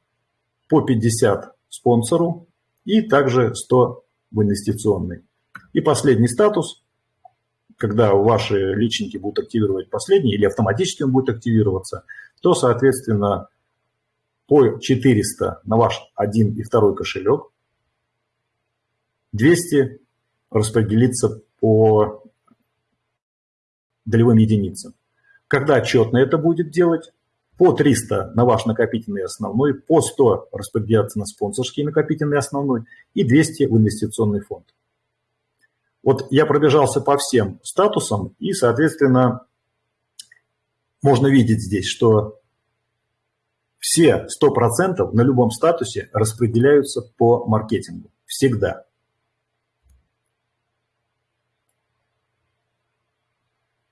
A: по 50 спонсору и также 100 в инвестиционный. И последний статус, когда ваши личники будут активировать последний или автоматически он будет активироваться, то, соответственно, по 400 на ваш один и второй кошелек, 200 распределится по долевым единицам. Когда отчетно это будет делать, по 300 на ваш накопительный основной, по 100 распределяться на спонсорский накопительный основной и 200 в инвестиционный фонд. Вот я пробежался по всем статусам и, соответственно, можно видеть здесь, что все 100% на любом статусе распределяются по маркетингу. Всегда.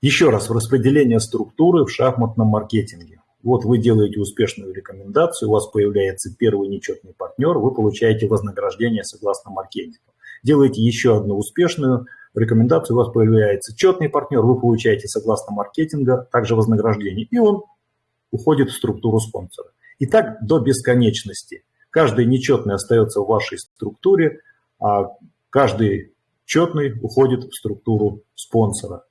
A: Еще раз, в распределение структуры в шахматном маркетинге. Вот вы делаете успешную рекомендацию, у вас появляется первый нечетный партнер, вы получаете вознаграждение согласно маркетингу. Делаете еще одну успешную рекомендацию, у вас появляется четный партнер, вы получаете согласно маркетинга также вознаграждение, и он уходит в структуру спонсора. И так до бесконечности. Каждый нечетный остается в вашей структуре, а каждый четный уходит в структуру спонсора.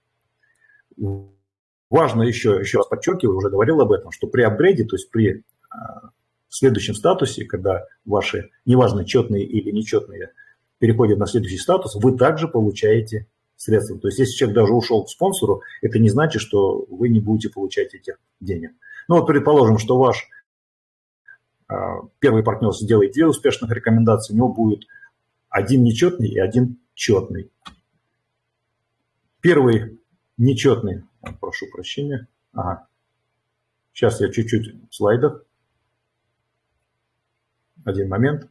A: Важно еще, еще раз подчеркиваю, уже говорил об этом, что при апгрейде, то есть при а, следующем статусе, когда ваши, неважно, четные или нечетные, переходят на следующий статус, вы также получаете средства. То есть если человек даже ушел к спонсору, это не значит, что вы не будете получать этих денег. Ну вот предположим, что ваш а, первый партнер сделает две успешных рекомендации, у него будет один нечетный и один четный. Первый нечетный прошу прощения. Ага. Сейчас я чуть-чуть в слайдах. Один момент.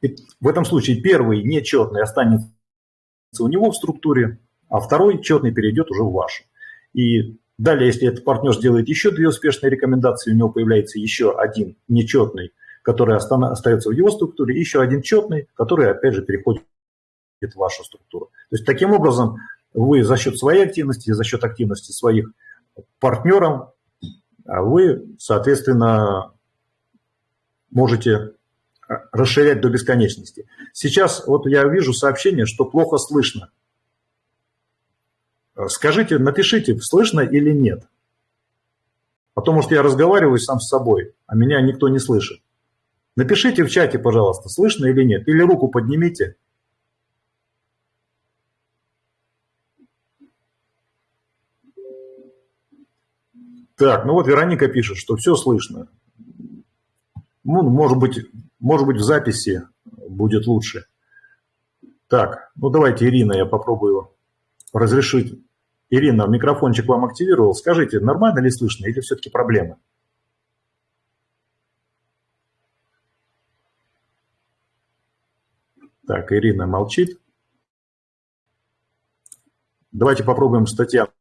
A: И в этом случае первый нечетный останется у него в структуре, а второй четный перейдет уже в вашу. И далее, если этот партнер сделает еще две успешные рекомендации, у него появляется еще один нечетный который остается в его структуре, и еще один четный, который, опять же, переходит в вашу структуру. То есть, таким образом, вы за счет своей активности, за счет активности своих партнеров, а вы, соответственно, можете а, расширять до бесконечности. Сейчас вот я вижу сообщение, что плохо слышно. Скажите, напишите, слышно или нет. А то, может, я разговариваю сам с собой, а меня никто не слышит. Напишите в чате, пожалуйста, слышно или нет, или руку поднимите. Так, ну вот Вероника пишет, что все слышно. Ну, может быть, может быть в записи будет лучше. Так, ну давайте, Ирина, я попробую разрешить. Ирина, микрофончик вам активировал. Скажите, нормально ли слышно или все-таки проблемы? Так, Ирина молчит. Давайте попробуем с Татьяной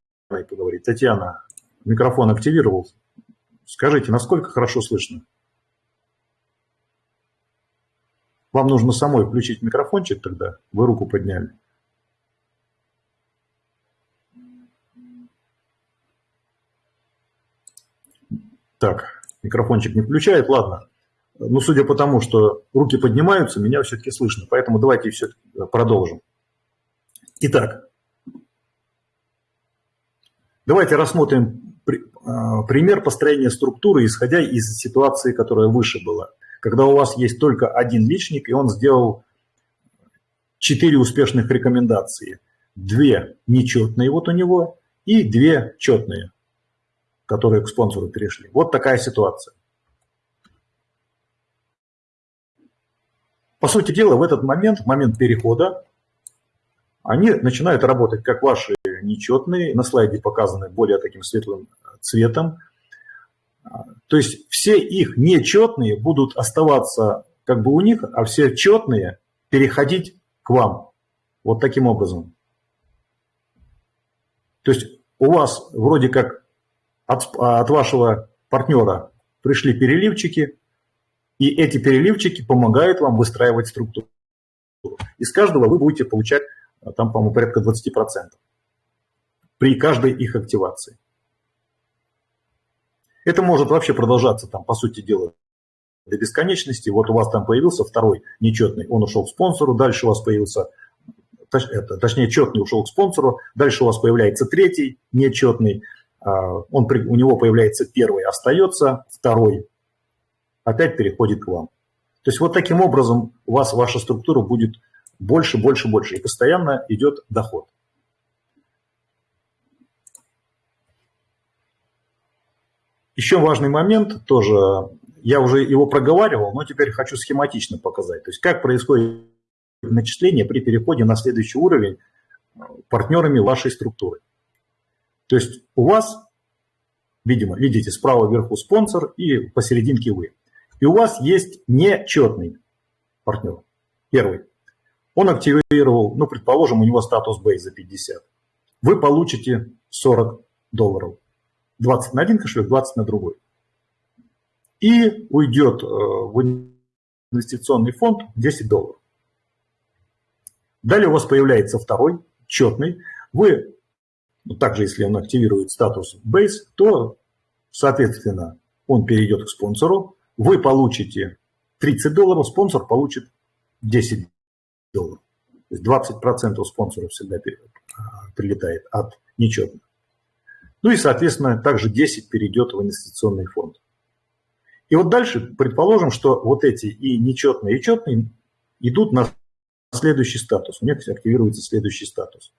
A: поговорить. Татьяна, микрофон активировал. Скажите, насколько хорошо слышно? Вам нужно самой включить микрофончик тогда, вы руку подняли. Так, микрофончик не включает, ладно. Ну, судя по тому, что руки поднимаются, меня все-таки слышно, поэтому давайте все продолжим. Итак, давайте рассмотрим а, пример построения структуры, исходя из ситуации, которая выше была когда у вас есть только один личник, и он сделал четыре успешных рекомендации. Две нечетные вот у него и две четные, которые к спонсору перешли. Вот такая ситуация. По сути дела, в этот момент, в момент перехода, они начинают работать как ваши нечетные, на слайде показаны более таким светлым цветом, то есть все их нечетные будут оставаться как бы у них, а все четные переходить к вам. Вот таким образом. То есть у вас вроде как от, от вашего партнера пришли переливчики, и эти переливчики помогают вам выстраивать структуру. Из каждого вы будете получать, там, по-моему, порядка 20% при каждой их активации. Это может вообще продолжаться, там, по сути дела, до бесконечности. Вот у вас там появился второй нечетный, он ушел к спонсору, дальше у вас появился, точ, это, точнее, четный ушел к спонсору, дальше у вас появляется третий нечетный, а, он, у него появляется первый, остается второй, опять переходит к вам. То есть вот таким образом у вас ваша структура будет больше, больше, больше, и постоянно идет доход. Еще важный момент тоже, я уже его проговаривал, но теперь хочу схематично показать. То есть как происходит начисление при переходе на следующий уровень партнерами вашей структуры. То есть у вас, видимо, видите, справа вверху спонсор и посерединке вы. И у вас есть нечетный партнер, первый. Он активировал, ну, предположим, у него статус Base за 50. Вы получите 40 долларов. 20 на один кошелек, 20 на другой. И уйдет э, в инвестиционный фонд 10 долларов. Далее у вас появляется второй, четный. Вы, ну, также если он активирует статус Base, то, соответственно, он перейдет к спонсору. Вы получите 30 долларов, спонсор получит 10 долларов. То есть 20% спонсоров всегда э, прилетает от нечетных. Ну и, соответственно, также 10 перейдет в инвестиционный фонд. И вот дальше предположим, что вот эти и нечетные, и четные идут на следующий статус. У них активируется следующий статус.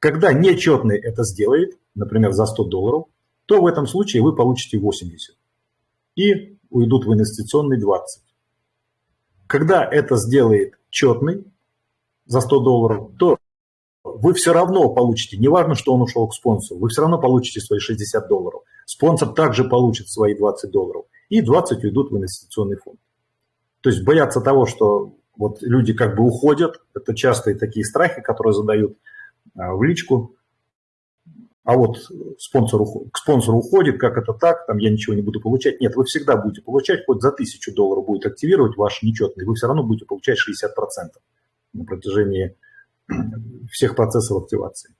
A: Когда нечетный это сделает, например, за 100 долларов, то в этом случае вы получите 80 и уйдут в инвестиционный 20. Когда это сделает четный за 100 долларов, то вы все равно получите, неважно, что он ушел к спонсору, вы все равно получите свои 60 долларов. Спонсор также получит свои 20 долларов. И 20 уйдут в инвестиционный фонд. То есть бояться того, что вот люди как бы уходят, это частые такие страхи, которые задают а, в личку. А вот спонсор, к спонсору уходит, как это так, там я ничего не буду получать. Нет, вы всегда будете получать, хоть за 1000 долларов будет активировать ваш нечетный, вы все равно будете получать 60% на протяжении всех процессов активации.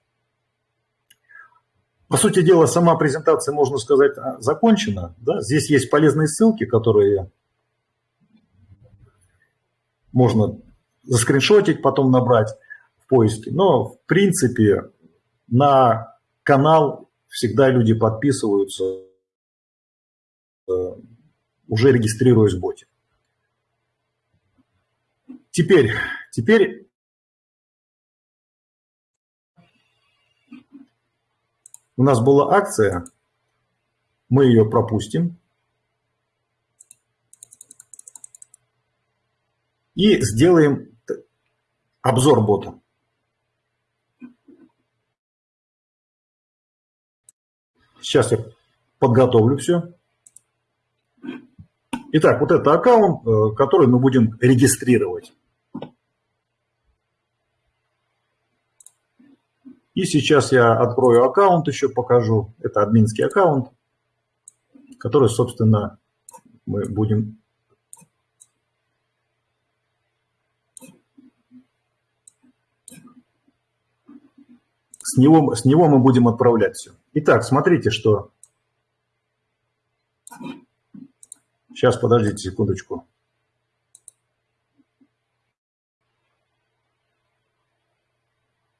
A: По сути дела, сама презентация, можно сказать, а, закончена. Да? Здесь есть полезные ссылки, которые можно заскриншотить, потом набрать в поиске. Но, в принципе, на канал всегда люди подписываются уже регистрируясь в боте. Теперь, теперь у нас была акция, мы ее пропустим. И сделаем обзор бота. Сейчас я подготовлю все. Итак, вот это аккаунт, э, который мы будем регистрировать. И сейчас я открою аккаунт, еще покажу. Это админский аккаунт, который, собственно, мы будем... С него, с него мы будем отправлять все. Итак, смотрите, что... Сейчас, подождите секундочку.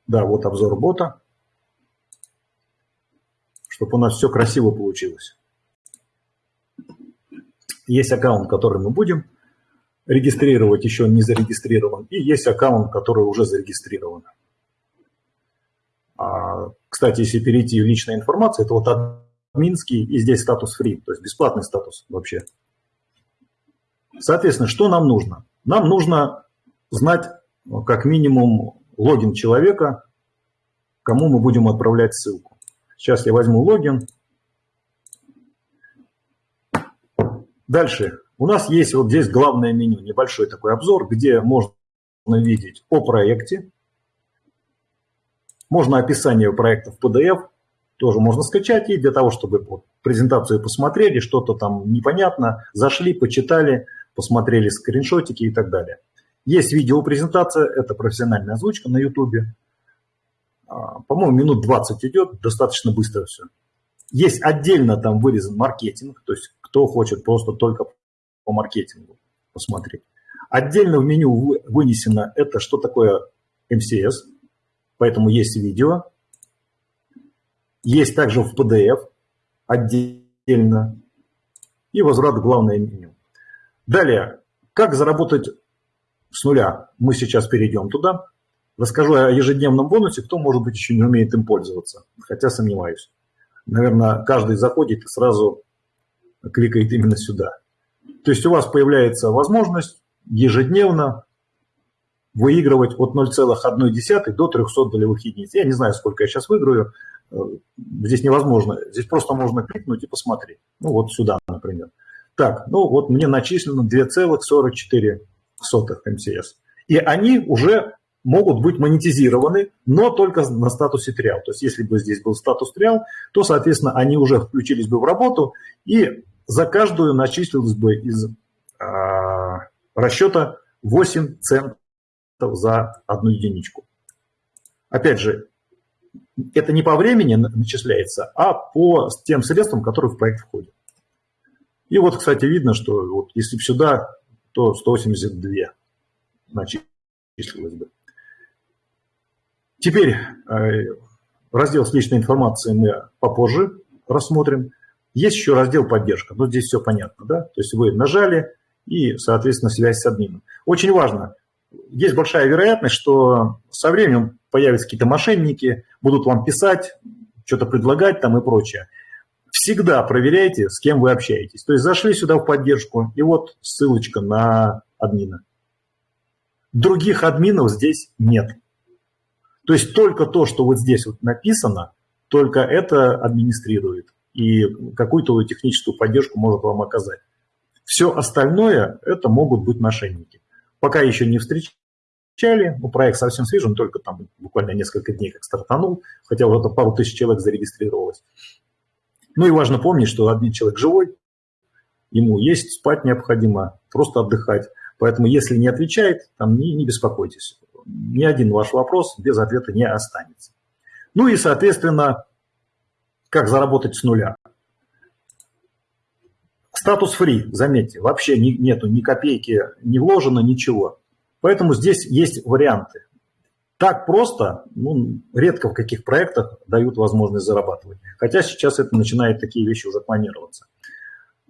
A: Да, вот обзор бота. Чтобы у нас все красиво получилось. Есть аккаунт, который мы будем регистрировать, еще не зарегистрирован. И есть аккаунт, который уже зарегистрирован. Кстати, если перейти в личную информацию, это вот админский и здесь статус free, то есть бесплатный статус вообще. Соответственно, что нам нужно? Нам нужно знать как минимум логин человека, кому мы будем отправлять ссылку. Сейчас я возьму логин. Дальше. У нас есть вот здесь главное меню, небольшой такой обзор, где можно видеть о проекте, можно описание проекта в PDF, тоже можно скачать, и для того, чтобы презентацию посмотрели, что-то там непонятно, зашли, почитали, посмотрели скриншотики и так далее. Есть видеопрезентация, это профессиональная озвучка на YouTube. А, по-моему, минут 20 идет, достаточно быстро все. Есть отдельно там вырезан маркетинг, то есть кто хочет просто только по маркетингу посмотреть. Отдельно в меню вынесено это, что такое MCS, Поэтому есть видео, есть также в PDF отдельно и возврат в главное меню. Далее, как заработать с нуля? Мы сейчас перейдем туда. Расскажу о ежедневном бонусе, кто, может быть, еще не умеет им пользоваться, хотя сомневаюсь. Наверное, каждый заходит и сразу кликает именно сюда. То есть у вас появляется возможность ежедневно выигрывать от 0,1 до 300 долевых единиц. Я не знаю, сколько я сейчас выиграю. Э, здесь невозможно. Здесь просто можно кликнуть и посмотреть. Ну, вот сюда, например. Так, ну вот мне начислено 2,44 МСС. И они уже могут быть монетизированы, но только на статусе триал. То есть если бы здесь был статус триал, то, соответственно, они уже включились бы в работу, и за каждую начислилось бы из а, расчета 8 центов за одну единичку. Опять же, это не по времени начисляется, а по тем средствам, которые в проект входят. И вот, кстати, видно, что вот если сюда, то 182 начислилось бы. Теперь э, раздел с личной информацией мы попозже рассмотрим. Есть еще раздел поддержка, но здесь все понятно, да? То есть вы нажали и, соответственно, связь с админом. Очень важно, есть большая вероятность, что со временем появятся какие-то мошенники, будут вам писать, что-то предлагать там и прочее. Всегда проверяйте, с кем вы общаетесь. То есть зашли сюда в поддержку, и вот ссылочка на админа. Других админов здесь нет. То есть только то, что вот здесь вот написано, только это администрирует и какую-то техническую поддержку может вам оказать. Все остальное это могут быть мошенники пока еще не встречали. Ну, проект совсем свежий, он только там буквально несколько дней как стартанул, хотя вот это пару тысяч человек зарегистрировалось. Ну и важно помнить, что один человек живой, ему есть, спать необходимо, просто отдыхать. Поэтому если не отвечает, там не, не беспокойтесь. Ни один ваш вопрос без ответа не останется. Ну и, соответственно, как заработать с нуля. Статус free, заметьте, вообще не, нету ни копейки не вложено, ничего. Поэтому здесь есть варианты. Так просто, ну, редко в каких проектах дают возможность зарабатывать. Хотя сейчас это начинает такие вещи уже планироваться.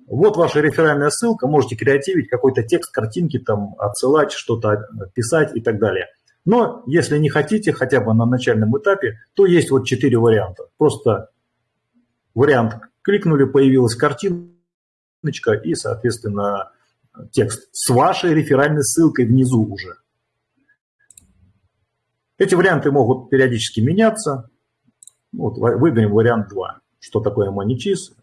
A: Вот ваша реферальная ссылка, можете креативить, какой-то текст, картинки там отсылать, что-то писать и так далее. Но если не хотите, хотя бы на начальном этапе, то есть вот четыре варианта. Просто вариант кликнули, появилась картиночка и, соответственно, текст с вашей реферальной ссылкой внизу уже. Эти варианты могут периодически меняться. Вот, выберем вариант 2. Что такое MoneyCheese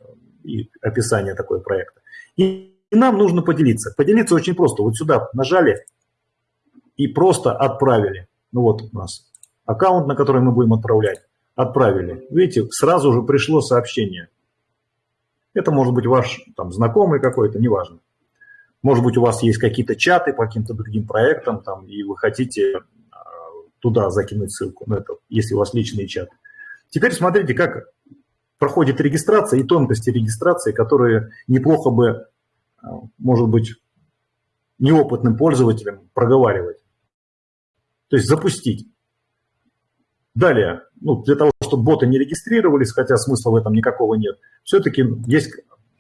A: и описание такой проекта. И нам нужно поделиться. Поделиться очень просто. Вот сюда нажали и просто отправили. Ну вот у нас аккаунт, на который мы будем отправлять. Отправили. Видите, сразу же пришло сообщение. Это может быть ваш там, знакомый какой-то, неважно. Может быть, у вас есть какие-то чаты по каким-то другим проектам, там, и вы хотите а, туда закинуть ссылку, ну, это если у вас личный чат. Теперь смотрите, как проходит регистрация и тонкости регистрации, которые неплохо бы, а, может быть, неопытным пользователям проговаривать. То есть запустить. Далее, ну, для того, чтобы боты не регистрировались, хотя смысла в этом никакого нет, все-таки есть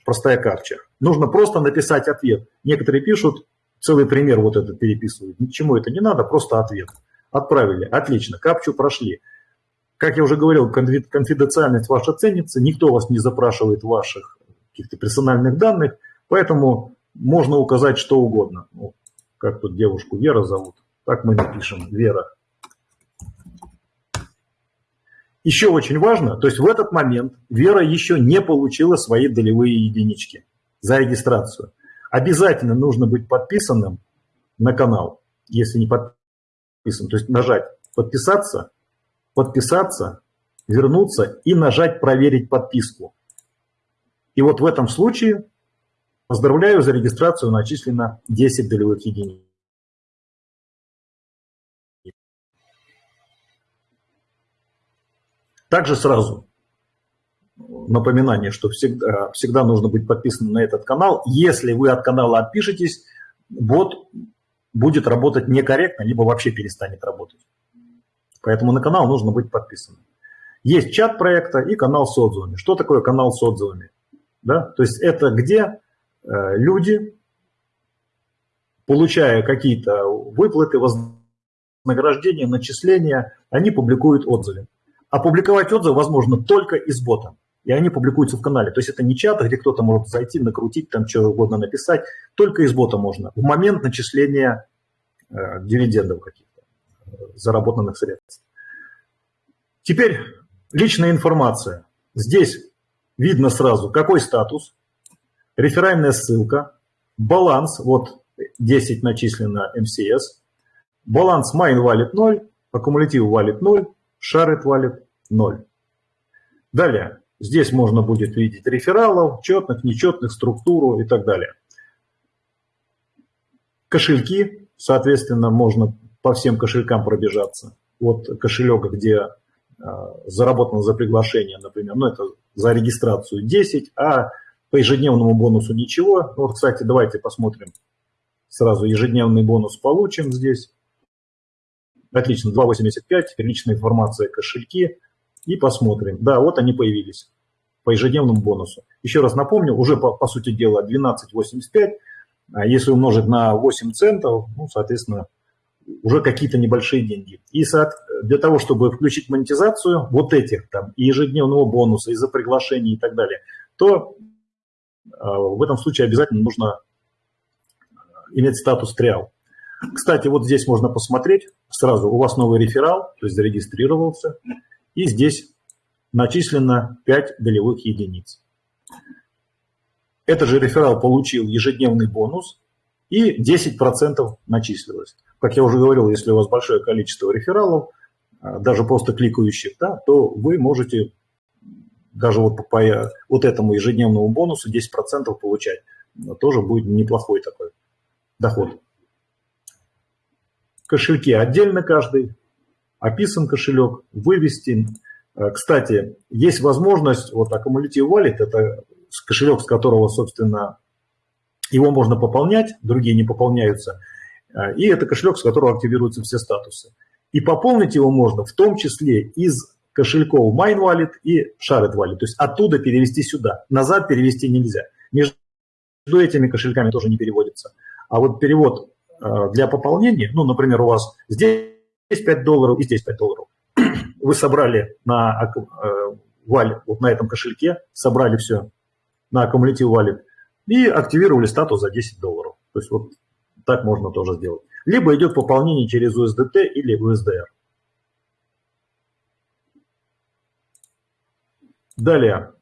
A: простая капча. Нужно просто написать ответ. Некоторые пишут, целый пример вот этот переписывают. Ничему это не надо, просто ответ. Отправили, отлично, капчу прошли. Как я уже говорил, конфиденциальность ваша ценится, никто вас не запрашивает ваших каких-то персональных данных, поэтому можно указать что угодно. Ну, как тут девушку Вера зовут, так мы напишем, Вера. Еще очень важно, то есть в этот момент Вера еще не получила свои долевые единички за регистрацию. Обязательно нужно быть подписанным на канал, если не подписан. То есть нажать «Подписаться», «Подписаться», вернуться и нажать «Проверить подписку». И вот в этом случае, поздравляю, за регистрацию начислено 10 долевых единиц. Также сразу напоминание, что всегда, всегда нужно быть подписанным на этот канал. Если вы от канала отпишетесь, бот будет работать некорректно, либо вообще перестанет работать. Поэтому на канал нужно быть подписанным. Есть чат проекта и канал с отзывами. Что такое канал с отзывами? Да? То есть это где э, люди, получая какие-то выплаты, вознаграждения, начисления, они публикуют отзывы. Опубликовать отзывы возможно только из бота. И они публикуются в канале. То есть это не чат, где кто-то может зайти, накрутить, там что угодно написать. Только из бота можно. В момент начисления э, дивидендов каких-то, э, заработанных средств. Теперь личная информация. Здесь видно сразу, какой статус, реферальная ссылка, баланс, вот 10 начислено МСС, баланс Mine Wallet 0, аккумулятив Wallet 0, Shared Wallet 0. Далее, здесь можно будет видеть рефералов, четных, нечетных, структуру и так далее. Кошельки, соответственно, можно по всем кошелькам пробежаться. Вот кошелек, где а, заработано за приглашение, например, ну это за регистрацию 10, а по ежедневному бонусу ничего. Вот, кстати, давайте посмотрим. Сразу ежедневный бонус получим здесь. Отлично, 2.85, личная информация, кошельки. И посмотрим. Да, вот они появились по ежедневному бонусу. Еще раз напомню, уже по, по сути дела 12.85, а если умножить на 8 центов, ну, соответственно, уже какие-то небольшие деньги. И для того, чтобы включить монетизацию вот этих там и ежедневного бонуса, и за приглашение и так далее, то а, в этом случае обязательно нужно иметь статус триал. Кстати, вот здесь можно посмотреть сразу, у вас новый реферал, то есть зарегистрировался, и здесь начислено 5 долевых единиц. Этот же реферал получил ежедневный бонус, и 10% начислилось. Как я уже говорил, если у вас большое количество рефералов, а, даже просто кликающих, да, то вы можете даже вот по вот этому ежедневному бонусу 10% получать. Тоже будет неплохой такой доход. Кошельки отдельно каждый, описан кошелек, вывести. Э, кстати, есть возможность, вот Accumulative Wallet, это кошелек, с которого, собственно, его можно пополнять, другие не пополняются. Э, и это кошелек, с которого активируются все статусы. И пополнить его можно в том числе из кошельков Mine Wallet и Shared Wallet. То есть оттуда перевести сюда. Назад перевести нельзя. Между этими кошельками тоже не переводится. А вот перевод для пополнения, ну, например, у вас здесь 5 долларов и здесь 5 долларов. Вы собрали на, э, валь, вот на этом кошельке, собрали все на аккумулятив валит и активировали статус за 10 долларов. То есть вот так можно тоже сделать. Либо идет пополнение через USDT или USDR. Далее,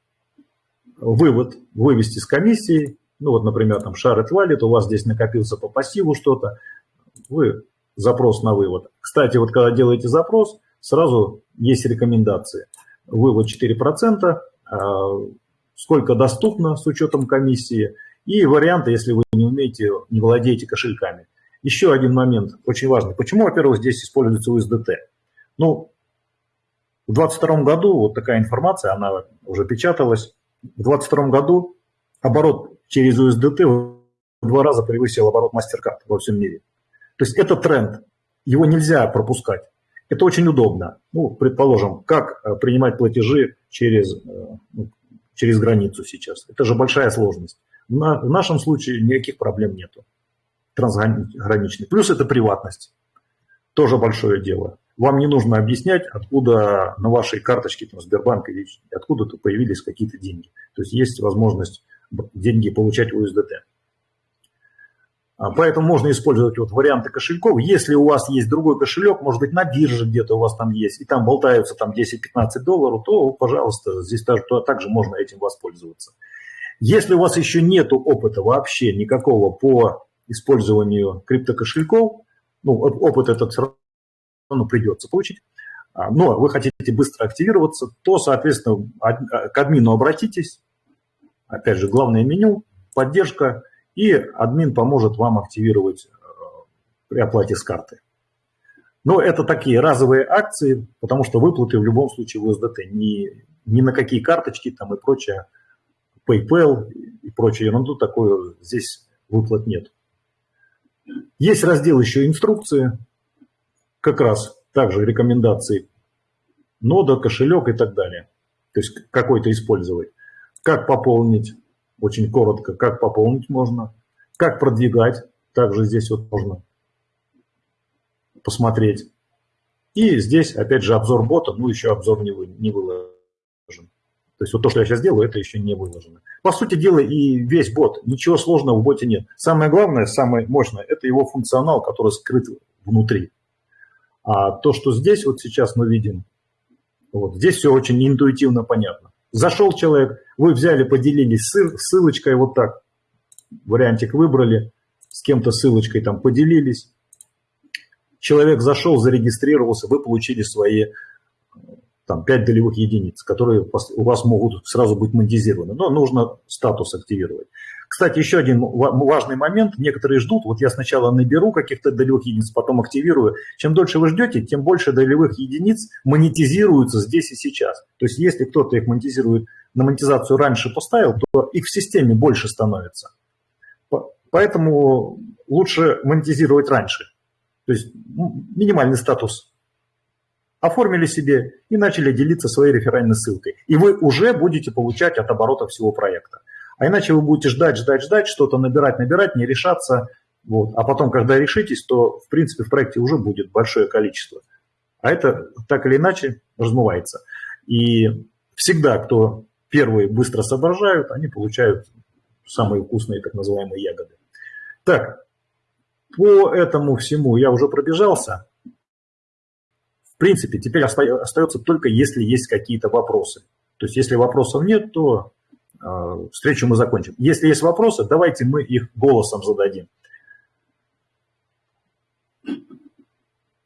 A: вывод, вывести с комиссии. Ну вот, например, там Shared Wallet, у вас здесь накопился по пассиву что-то. Вы запрос на вывод. Кстати, вот когда делаете запрос, сразу есть рекомендации. Вывод 4%, а, сколько доступно с учетом комиссии, и варианты, если вы не умеете, не владеете кошельками. Еще один момент, очень важный. Почему, во-первых, здесь используется USDT? Ну, в 2022 году, вот такая информация, она уже печаталась, в 2022 году оборот через USDT в два раза превысил оборот MasterCard во всем мире. То есть это тренд, его нельзя пропускать. Это очень удобно. Ну, предположим, как э, принимать платежи через, э, ну, через границу сейчас. Это же большая сложность. На, в нашем случае никаких проблем нету трансграничных. Плюс это приватность. Тоже большое дело. Вам не нужно объяснять, откуда на вашей карточке там, Сбербанка откуда-то появились какие-то деньги. То есть есть возможность деньги получать USDT. А, поэтому можно использовать вот варианты кошельков. Если у вас есть другой кошелек, может быть, на бирже где-то у вас там есть, и там болтаются там 10-15 долларов, то, пожалуйста, здесь то, также можно этим воспользоваться. Если у вас еще нет опыта вообще никакого по использованию криптокошельков, ну, опыт этот все равно придется получить, а, но вы хотите быстро активироваться, то, соответственно, к админу обратитесь. Опять же, главное меню, поддержка – и админ поможет вам активировать э, при оплате с карты. Но это такие разовые акции, потому что выплаты в любом случае в USDT. Ни, ни на какие карточки там и прочее, PayPal и прочее ерунду такое здесь выплат нет. Есть раздел еще инструкции, как раз также рекомендации нода, кошелек и так далее. То есть какой-то использовать. Как пополнить очень коротко, как пополнить можно, как продвигать, также здесь вот можно посмотреть. И здесь, опять же, обзор бота, ну, еще обзор не, вы, не выложен. То есть вот то, что я сейчас делаю, это еще не выложено. По сути дела, и весь бот, ничего сложного в боте нет. Самое главное, самое мощное, это его функционал, который скрыт внутри. А то, что здесь вот сейчас мы видим, вот здесь все очень интуитивно понятно. Зашел человек, вы взяли, поделились ссылочкой вот так, вариантик выбрали, с кем-то ссылочкой там поделились. Человек зашел, зарегистрировался, вы получили свои там 5 долевых единиц, которые у вас могут сразу быть монетизированы. Но нужно статус активировать. Кстати, еще один важный момент. Некоторые ждут, вот я сначала наберу каких-то долевых единиц, потом активирую. Чем дольше вы ждете, тем больше долевых единиц монетизируются здесь и сейчас. То есть если кто-то их монетизирует, на монетизацию раньше поставил, то их в системе больше становится. Поэтому лучше монетизировать раньше. То есть минимальный статус оформили себе и начали делиться своей реферальной ссылкой. И вы уже будете получать от оборота всего проекта. А иначе вы будете ждать, ждать, ждать, что-то набирать, набирать, не решаться. Вот. А потом, когда решитесь, то, в принципе, в проекте уже будет большое количество. А это так или иначе размывается. И всегда, кто первые быстро соображают, они получают самые вкусные так называемые ягоды. Так, по этому всему я уже пробежался. В принципе, теперь остается только, если есть какие-то вопросы. То есть, если вопросов нет, то встречу мы закончим. Если есть вопросы, давайте мы их голосом зададим.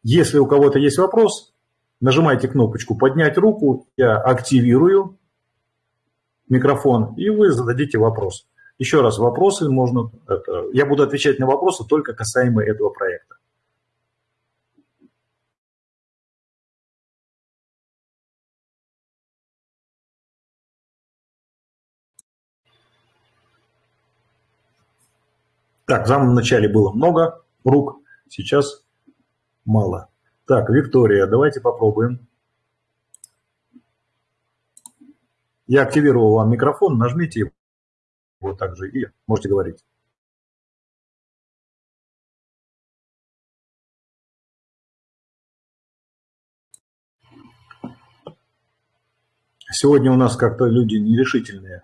A: Если у кого-то есть вопрос, нажимайте кнопочку «Поднять руку», я активирую микрофон, и вы зададите вопрос. Еще раз, вопросы можно... Это, я буду отвечать на вопросы только касаемо этого проекта. Так, в самом начале было много рук, сейчас мало. Так, Виктория, давайте попробуем. Я активировал вам микрофон, нажмите вот так же, и можете говорить. Сегодня у нас как-то люди нерешительные.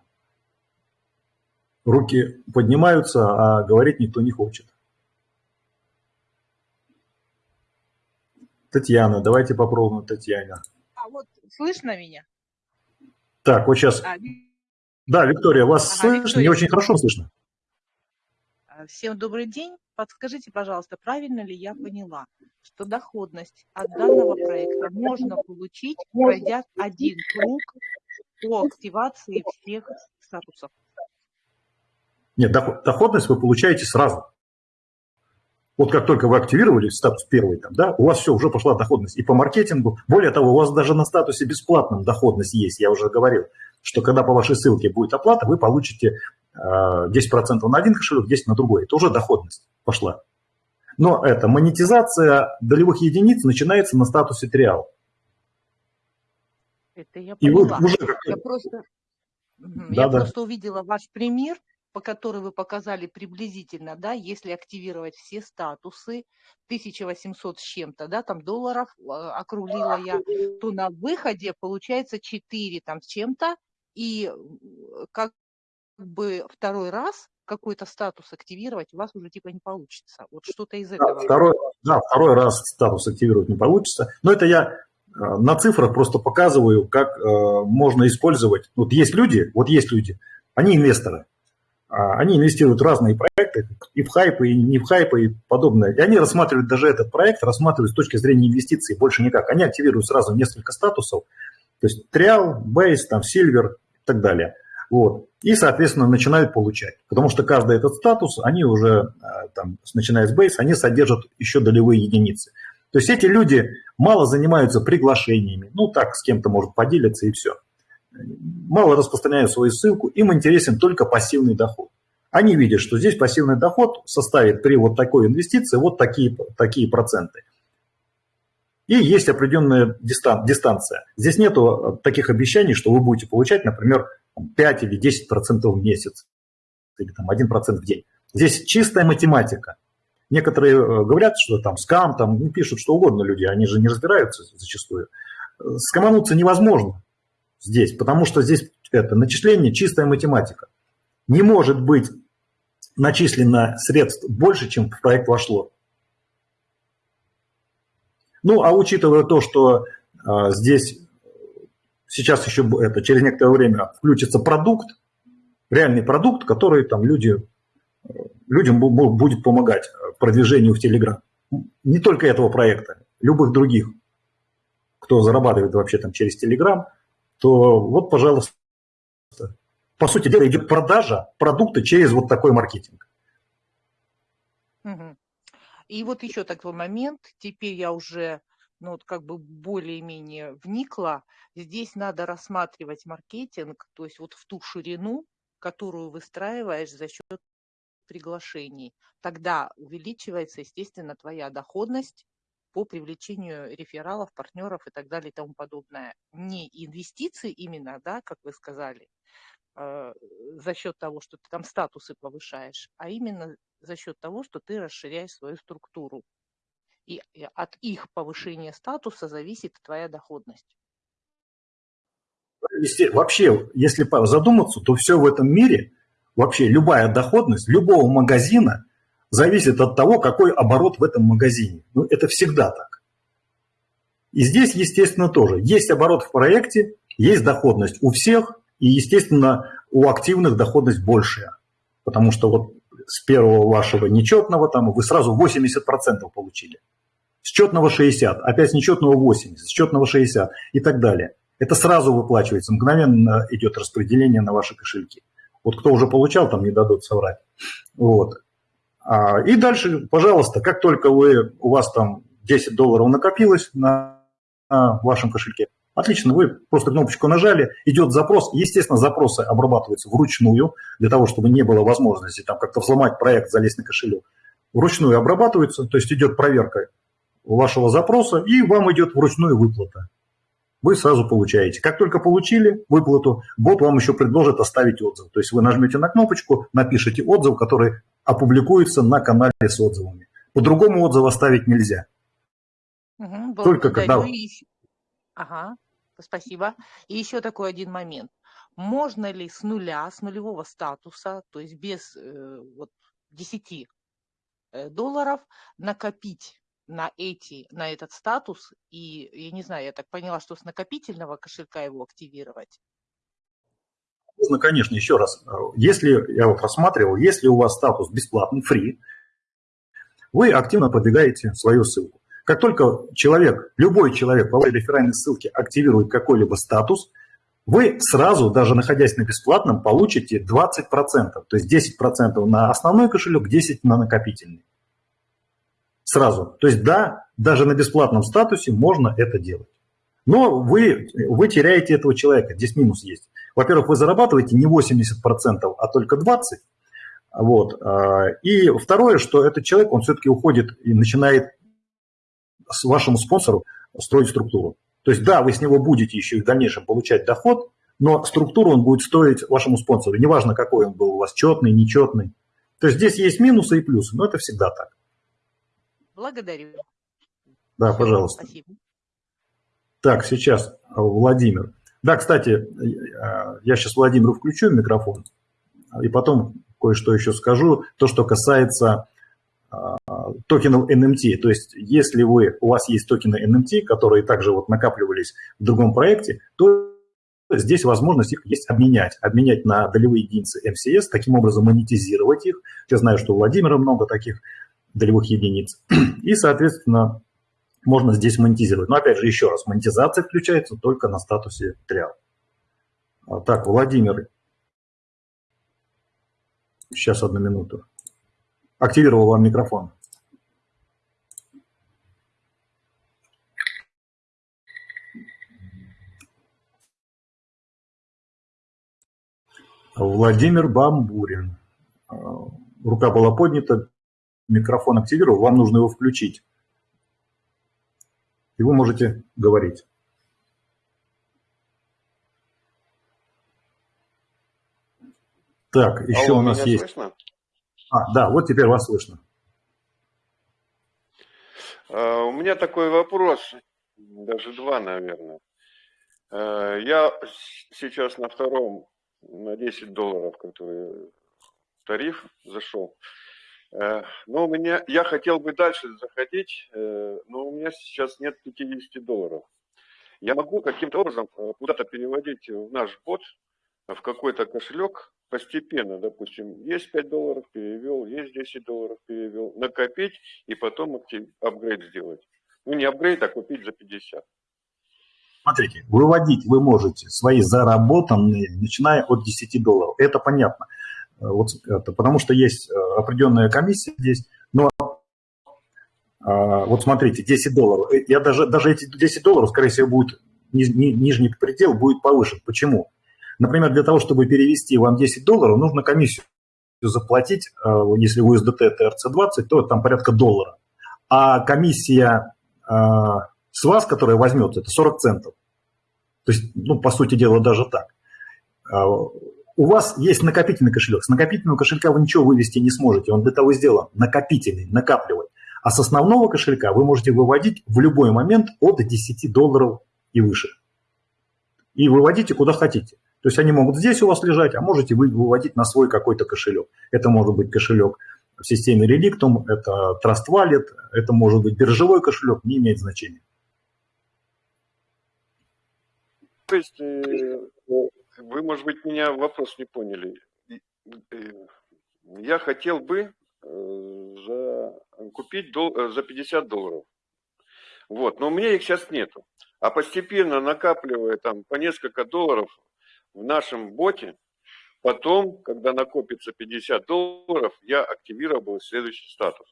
A: Руки поднимаются, а говорить никто не хочет. Татьяна, давайте попробуем Татьяна.
B: А вот слышно меня?
A: Так, вот сейчас. А, да, Виктория, вас ага, слышно? Виктория. Не очень хорошо слышно.
B: А, всем добрый день. Подскажите, пожалуйста, правильно ли я поняла, что доходность от данного проекта можно получить, пройдя один круг по активации всех статусов?
A: Нет, доходность вы получаете сразу. Вот как только вы активировали статус первый, там, да, у вас все, уже пошла доходность и по маркетингу. Более того, у вас даже на статусе бесплатном доходность есть, я уже говорил, что когда по вашей ссылке будет оплата, вы получите 10% э, на один кошелек, 10% на другой. Это уже доходность пошла. Но эта монетизация долевых единиц начинается на статусе триал.
B: Это я поняла. И вы уже я просто, да, я да. просто увидела ваш пример, по которой вы показали приблизительно, да, если активировать все статусы, 1800 с чем-то, да, там долларов э, округлила я, то на выходе получается 4 там с чем-то, и э, как бы второй раз какой-то статус активировать у вас уже типа не получится. Вот что-то из этого.
A: Да, второй, да, второй раз статус активировать не получится. Но это я э, на цифрах просто показываю, как э, можно использовать. Вот есть люди, вот есть люди, они инвесторы. А, они инвестируют в разные проекты, и в хайпы, и не в хайпы, и подобное. И они рассматривают даже этот проект, рассматривают с точки зрения инвестиций, больше никак. Они активируют сразу несколько статусов, то есть триал, бейс, там, сильвер и так далее. Вот. И, соответственно, начинают получать. Потому что каждый этот статус, они уже, а, там, начиная с бейс, они содержат еще долевые единицы. То есть эти люди мало занимаются приглашениями. Ну, так, с кем-то может поделиться и все мало распространяют свою ссылку, им интересен только пассивный доход. Они видят, что здесь пассивный доход составит при вот такой инвестиции вот такие, такие проценты. И есть определенная дистанция. Здесь нет таких обещаний, что вы будете получать, например, 5 или 10% в месяц, или там 1% в день. Здесь чистая математика. Некоторые э, говорят, что там скам, там ну, пишут что угодно люди, они же не разбираются зачастую. Скомануться невозможно здесь, потому что здесь это начисление чистая математика. Не может быть начислено средств больше, чем в проект вошло. Ну, а учитывая то, что а, здесь сейчас еще это, через некоторое время включится продукт, реальный продукт, который там люди, людям будет помогать продвижению в Телеграм. Не только этого проекта, любых других, кто зарабатывает вообще там через Телеграм – то вот, пожалуйста, по сути дела идет продажа продукта через вот такой маркетинг.
B: И вот еще такой момент, теперь я уже ну, вот как бы более-менее вникла, здесь надо рассматривать маркетинг, то есть вот в ту ширину, которую выстраиваешь за счет приглашений. Тогда увеличивается, естественно, твоя доходность, по привлечению рефералов, партнеров и так далее и тому подобное. Не инвестиции именно, да, как вы сказали, э, за счет того, что ты там статусы повышаешь, а именно за счет того, что ты расширяешь свою структуру. И от их повышения статуса зависит твоя доходность.
A: Вообще, если задуматься, то все в этом мире, вообще любая доходность любого магазина – зависит от того, какой оборот в этом магазине. Ну, это всегда так. И здесь, естественно, тоже. Есть оборот в проекте, есть доходность у всех, и, естественно, у активных доходность большая. Потому что вот с первого вашего нечетного там вы сразу 80% получили. С четного 60, опять с нечетного 80, с четного 60 и так далее. Это сразу выплачивается, мгновенно идет распределение на ваши кошельки. Вот кто уже получал, там не дадут соврать. Вот. А, и дальше, пожалуйста, как только вы, у вас там 10 долларов накопилось на, на вашем кошельке, отлично, вы просто кнопочку нажали, идет запрос. Естественно, запросы обрабатываются вручную, для того, чтобы не было возможности там как-то взломать проект, залезть на кошелек. Вручную обрабатываются, то есть идет проверка вашего запроса, и вам идет вручную выплата. Вы сразу получаете. Как только получили выплату, бот вам еще предложит оставить отзыв. То есть вы нажмете на кнопочку, напишите отзыв, который опубликуется на канале с отзывами. По-другому отзыв оставить нельзя.
B: Угу, Только когда... Ага, спасибо. И еще такой один момент. Можно ли с нуля, с нулевого статуса, то есть без э, вот, 10 э, долларов, накопить на эти, на этот статус, и, я не знаю, я так поняла, что с накопительного кошелька его активировать?
A: Можно, конечно, еще раз. Если, я вот рассматривал, если у вас статус бесплатный, free, вы активно продвигаете свою ссылку. Как только человек, любой человек по вашей реферальной ссылке активирует какой-либо статус, вы сразу, даже находясь на бесплатном, получите 20%. То есть 10% на основной кошелек, 10% на накопительный сразу. То есть да, даже на бесплатном статусе можно это делать. Но вы, вы теряете этого человека, здесь минус есть. Во-первых, вы зарабатываете не 80%, а только 20%. Вот. А, и второе, что этот человек, он все-таки уходит и начинает с вашему спонсору строить структуру. То есть да, вы с него будете еще и в дальнейшем получать доход, но структуру он будет стоить вашему спонсору. Неважно, какой он был у вас, четный, нечетный. То есть здесь есть минусы и плюсы, но это всегда так.
B: Благодарю.
A: Да, Все, пожалуйста. Спасибо. Так, сейчас Владимир. Да, кстати, э, я сейчас Владимиру включу микрофон, и потом кое-что еще скажу. То, что касается токенов NMT. То есть, если вы, у вас есть токены NMT, которые также вот накапливались в другом проекте, то здесь возможность их есть обменять. Обменять на долевые единицы MCS, таким образом монетизировать их. Я знаю, что у Владимира много таких долевых единиц. И, соответственно, можно здесь монетизировать. Но опять же, еще раз, монетизация включается только на статусе триал. А, так, Владимир. Сейчас одну минуту. Активировал вам микрофон. Владимир Бамбурин. А, рука была поднята микрофон активировал, вам нужно его включить. И вы можете говорить. Так, еще Алло, у нас есть... Слышно? А, да, вот теперь вас слышно.
C: Uh, у меня такой вопрос, даже два, наверное. Uh, я сейчас на втором, на 10 долларов, который тариф зашел. Э, но у меня, я хотел бы дальше заходить, э, но у меня сейчас нет 50 долларов. Я могу каким-то образом э, куда-то переводить в наш бот, в какой-то кошелек постепенно, допустим, есть 5 долларов, перевел, есть 10 долларов, перевел, накопить и потом апгрейд сделать. Ну, не апгрейд, а купить за 50.
A: Смотрите, выводить вы можете свои заработанные, начиная от 10 долларов. Это понятно. Вот это, потому что есть э, определенная комиссия здесь, но а, вот смотрите, 10 долларов. Э, я даже, даже эти 10 долларов, скорее всего, будет ни, ни, нижний предел будет повышен. Почему? Например, для того, чтобы перевести вам 10 долларов, нужно комиссию заплатить, э, если у USDT TRC20, то там порядка доллара. А комиссия с вас, которая возьмет, это 40 центов. То есть, ну, по сути дела, даже так у вас есть накопительный кошелек. С накопительного кошелька вы ничего вывести не сможете. Он для того сделан накопительный, накапливать. А с основного кошелька вы можете выводить в любой момент от 10 долларов и выше. И выводите куда хотите. То есть они могут здесь у вас лежать, а можете вы выводить на свой какой-то кошелек. Это может быть кошелек в системе Relictum, это Trust Wallet, это может быть биржевой кошелек, не имеет значения.
C: То есть э, вы, может быть, меня вопрос не поняли. Я хотел бы э, за, купить дол, э, за 50 долларов. Вот, но у меня их сейчас нету. А постепенно накапливая там по несколько долларов в нашем боте, потом, когда накопится 50 долларов, я активировал следующий статус.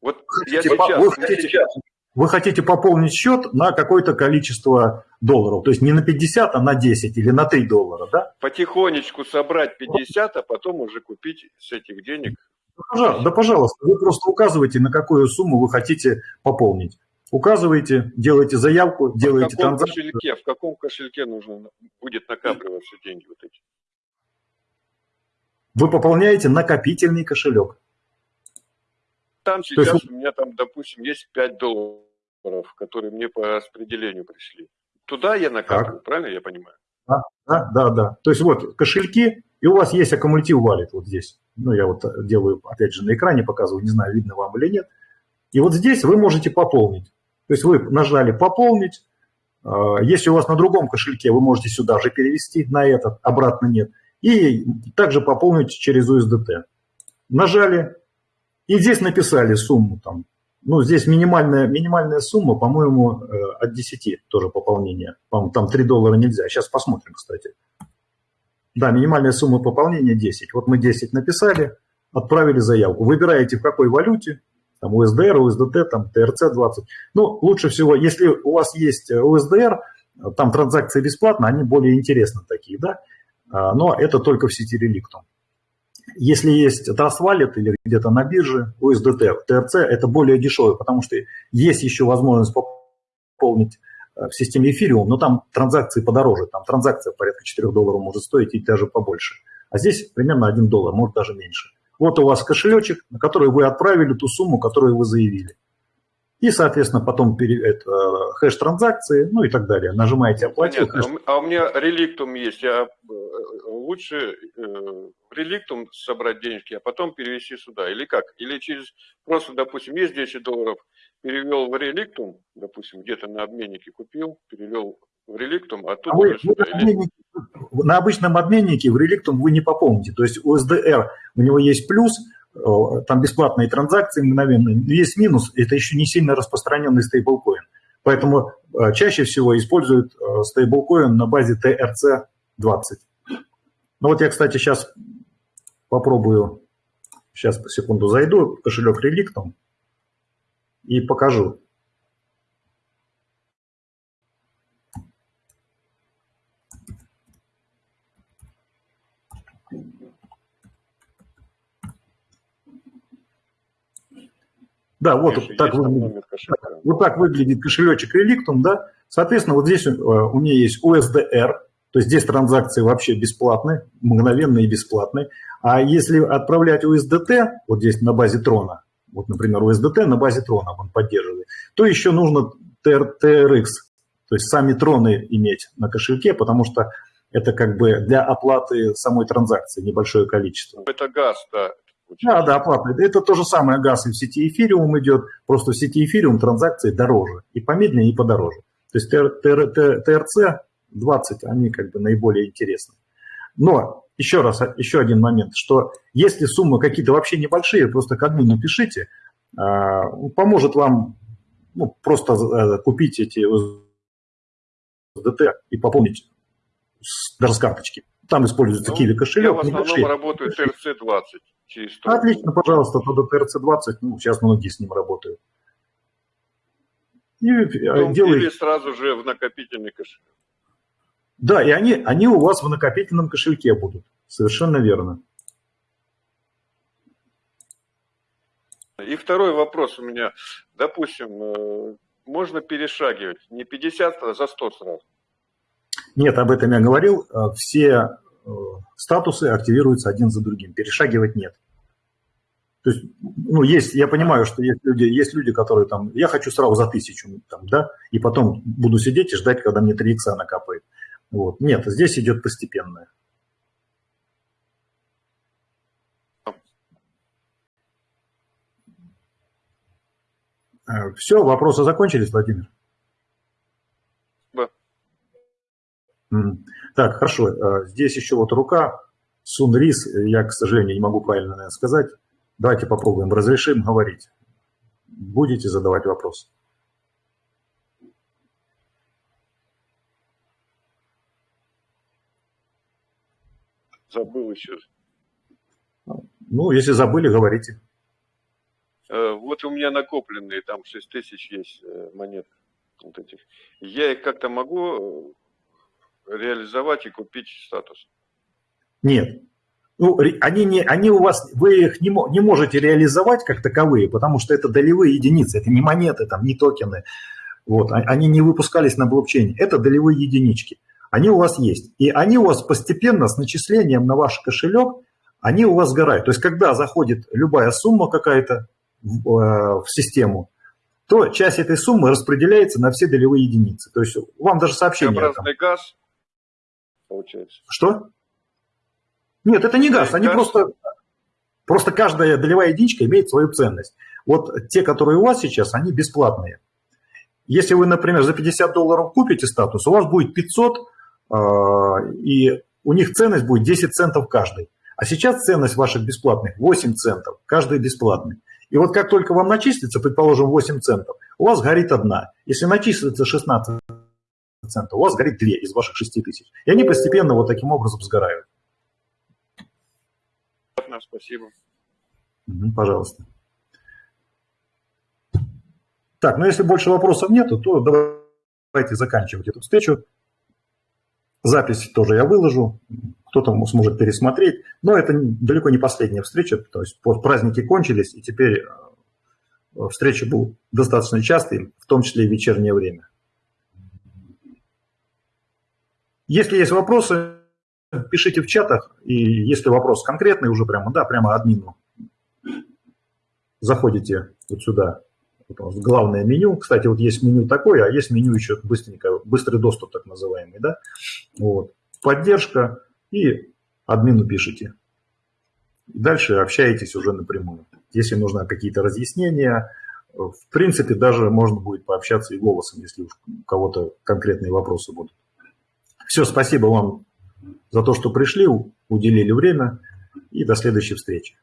A: Вот я сейчас, вы хотите, сейчас, вы хотите пополнить счет на какое-то количество долларов, то есть не на 50, а на 10 или на 3 доллара, да?
C: Потихонечку собрать 50, а потом уже купить с этих денег.
A: Да, пожалуйста, да, пожалуйста, вы просто указываете, на какую сумму вы хотите пополнить. указываете, делаете заявку, делаете
C: в
A: транзакцию.
C: Кошельке, в каком кошельке нужно будет накапливаться деньги вот эти?
A: Вы пополняете накопительный кошелек.
C: Там сейчас есть... у меня там, допустим, есть 5 долларов, которые мне по распределению пришли. Туда я накапливаю, так. правильно я понимаю?
A: Да, да, да, да. То есть вот кошельки, и у вас есть аккумулятив валит вот здесь. Ну, я вот делаю, опять же, на экране показываю, не знаю, видно вам или нет. И вот здесь вы можете пополнить. То есть вы нажали «Пополнить». А, если у вас на другом кошельке, вы можете сюда же перевести, на этот, обратно нет. И также пополнить через USDT. Нажали, и здесь написали сумму там. Ну, здесь минимальная, минимальная сумма, по-моему, э, от 10 тоже пополнение. По там 3 доллара нельзя. Сейчас посмотрим, кстати. Да, минимальная сумма пополнения 10. Вот мы 10 написали, отправили заявку. Выбираете в какой валюте, там USDR, USDT, там TRC20. Ну, лучше всего, если у вас есть USDR, там транзакции бесплатно, они более интересны такие, да, а, но это только в сети Relictum. Если есть Trust Wallet или где-то на бирже, USDT, TRC, это более дешевое, потому что есть еще возможность пополнить э, в системе Ethereum, но там транзакции подороже, там транзакция порядка 4 долларов может стоить и даже побольше. А здесь примерно 1 доллар, может даже меньше. Вот у вас кошелечек, на который вы отправили ту сумму, которую вы заявили. И, соответствно, потом это, хэш транзакции, ну и так далее. Нажимаете «Оплатить».
C: Хэш... А у меня реликтум есть. Я э, лучше э, реликтум собрать денежки, а потом перевести сюда. Или как? Или через просто, допустим, есть 10 долларов, перевел в реликтум, допустим, где-то на обменнике купил, перевел в реликтум, а тут а вы, сюда. Или
A: на обычном обменнике в реликтум вы не пополните. То есть у SDR у него есть плюс, э, там бесплатные транзакции мгновенные, есть минус, это еще не сильно распространенный стейблкоин. Поэтому э, чаще всего используют э, стейблкоин на базе TRC-20. Ну вот я, кстати, сейчас попробую, сейчас по секунду зайду кошелек реликтум и покажу. Да, вот Конечно, так выглядит, вот так выглядит кошелечек Relictum, да. Соответственно, вот здесь э, у меня есть USDR, то есть здесь транзакции вообще бесплатные, мгновенные и бесплатные. А если отправлять USDT, вот здесь на базе трона, вот, например, USDT на базе трона он поддерживает, то еще нужно TRX, то есть сами троны иметь на кошельке, потому что это как бы для оплаты самой транзакции небольшое количество.
C: Это газ, да.
A: Да, да, оплата. Это то же самое газ и в сети эфириум идет, просто в сети эфириум транзакции дороже, и помедленнее, и подороже. То есть ТРЦ 20, они как бы наиболее интересны. Но еще раз, еще один момент, что если суммы какие-то вообще небольшие, просто к админу пишите, а, поможет вам ну, просто э, купить эти ДТ и пополнить даже с карточки. Там используется ну, Kiwi кошелек. Я
C: в основном небольшие. работаю TRC-20
A: через Отлично, пожалуйста, тогда TRC-20, ну, сейчас многие с ним работают.
C: И ну, делай... Или сразу же в накопительный кошелек.
A: Да, и они, они у вас в накопительном кошельке будут. Совершенно верно.
C: И второй вопрос у меня. Допустим, э, можно перешагивать не 50, а за 100 сразу.
A: Нет, об этом я говорил. Э, все э, статусы активируются один за другим. Перешагивать нет. То есть, ну, есть, я понимаю, что есть люди, есть люди, которые там, я хочу сразу за тысячу, там, да, и потом буду сидеть и ждать, когда мне 3 икса накапает. Вот. Нет, здесь идет постепенное. Э, Все, вопросы закончились, Владимир? Так, хорошо. Э, здесь еще вот рука. Сунрис, я, к сожалению, не могу правильно сказать. Давайте попробуем. Разрешим говорить. Будете задавать вопрос?
C: Забыл еще.
A: Ну, если забыли, говорите.
C: Э, вот у меня накопленные, там 6 тысяч есть э, монет вот этих. Я их как-то могу реализовать и купить статус?
A: Нет. Ну, они, не, они у вас, вы их не, не можете реализовать как таковые, потому что это долевые единицы, это не монеты, там, не токены. Вот, а, они не выпускались на блокчейне. Это долевые единички. Они у вас есть. И они у вас постепенно с начислением на ваш кошелек, они у вас сгорают. То есть, когда заходит любая сумма какая-то в, э, в систему, то часть этой суммы распределяется на все долевые единицы. То есть, вам даже сообщение...
C: Образный газ, получается.
A: Что? Нет, это не газ, они просто, просто каждая долевая единичка имеет свою ценность. Вот те, которые у вас сейчас, они бесплатные. Если вы, например, за 50 долларов купите статус, у вас будет 500, а, и у них ценность будет 10 центов каждый. А сейчас ценность ваших бесплатных 8 центов, каждый бесплатный. И вот как только вам начислится, предположим, 8 центов, у вас горит одна. Если начислится 16 центов, у вас горит 2 из ваших 6 тысяч. И они постепенно вот таким образом сгорают
C: спасибо.
A: Пожалуйста. Так, ну если больше вопросов нету, то давайте заканчивать эту встречу. Запись тоже я выложу, кто-то сможет пересмотреть. Но это далеко не последняя встреча, то есть праздники кончились, и теперь э, встречи будут достаточно частые, в том числе и в вечернее время. Если есть вопросы, пишите в чатах, и если вопрос конкретный уже прямо, да, прямо админу, заходите вот сюда, вот главное меню. Кстати, вот есть меню такое, а есть меню еще быстренько, быстрый доступ так называемый, да. Вот. Поддержка и админу пишите. Дальше общаетесь уже напрямую. Если нужны какие-то разъяснения, в принципе, даже можно будет пообщаться и голосом, если у кого-то конкретные вопросы будут. Все, спасибо вам за то, что пришли, уделили время и до следующей встречи.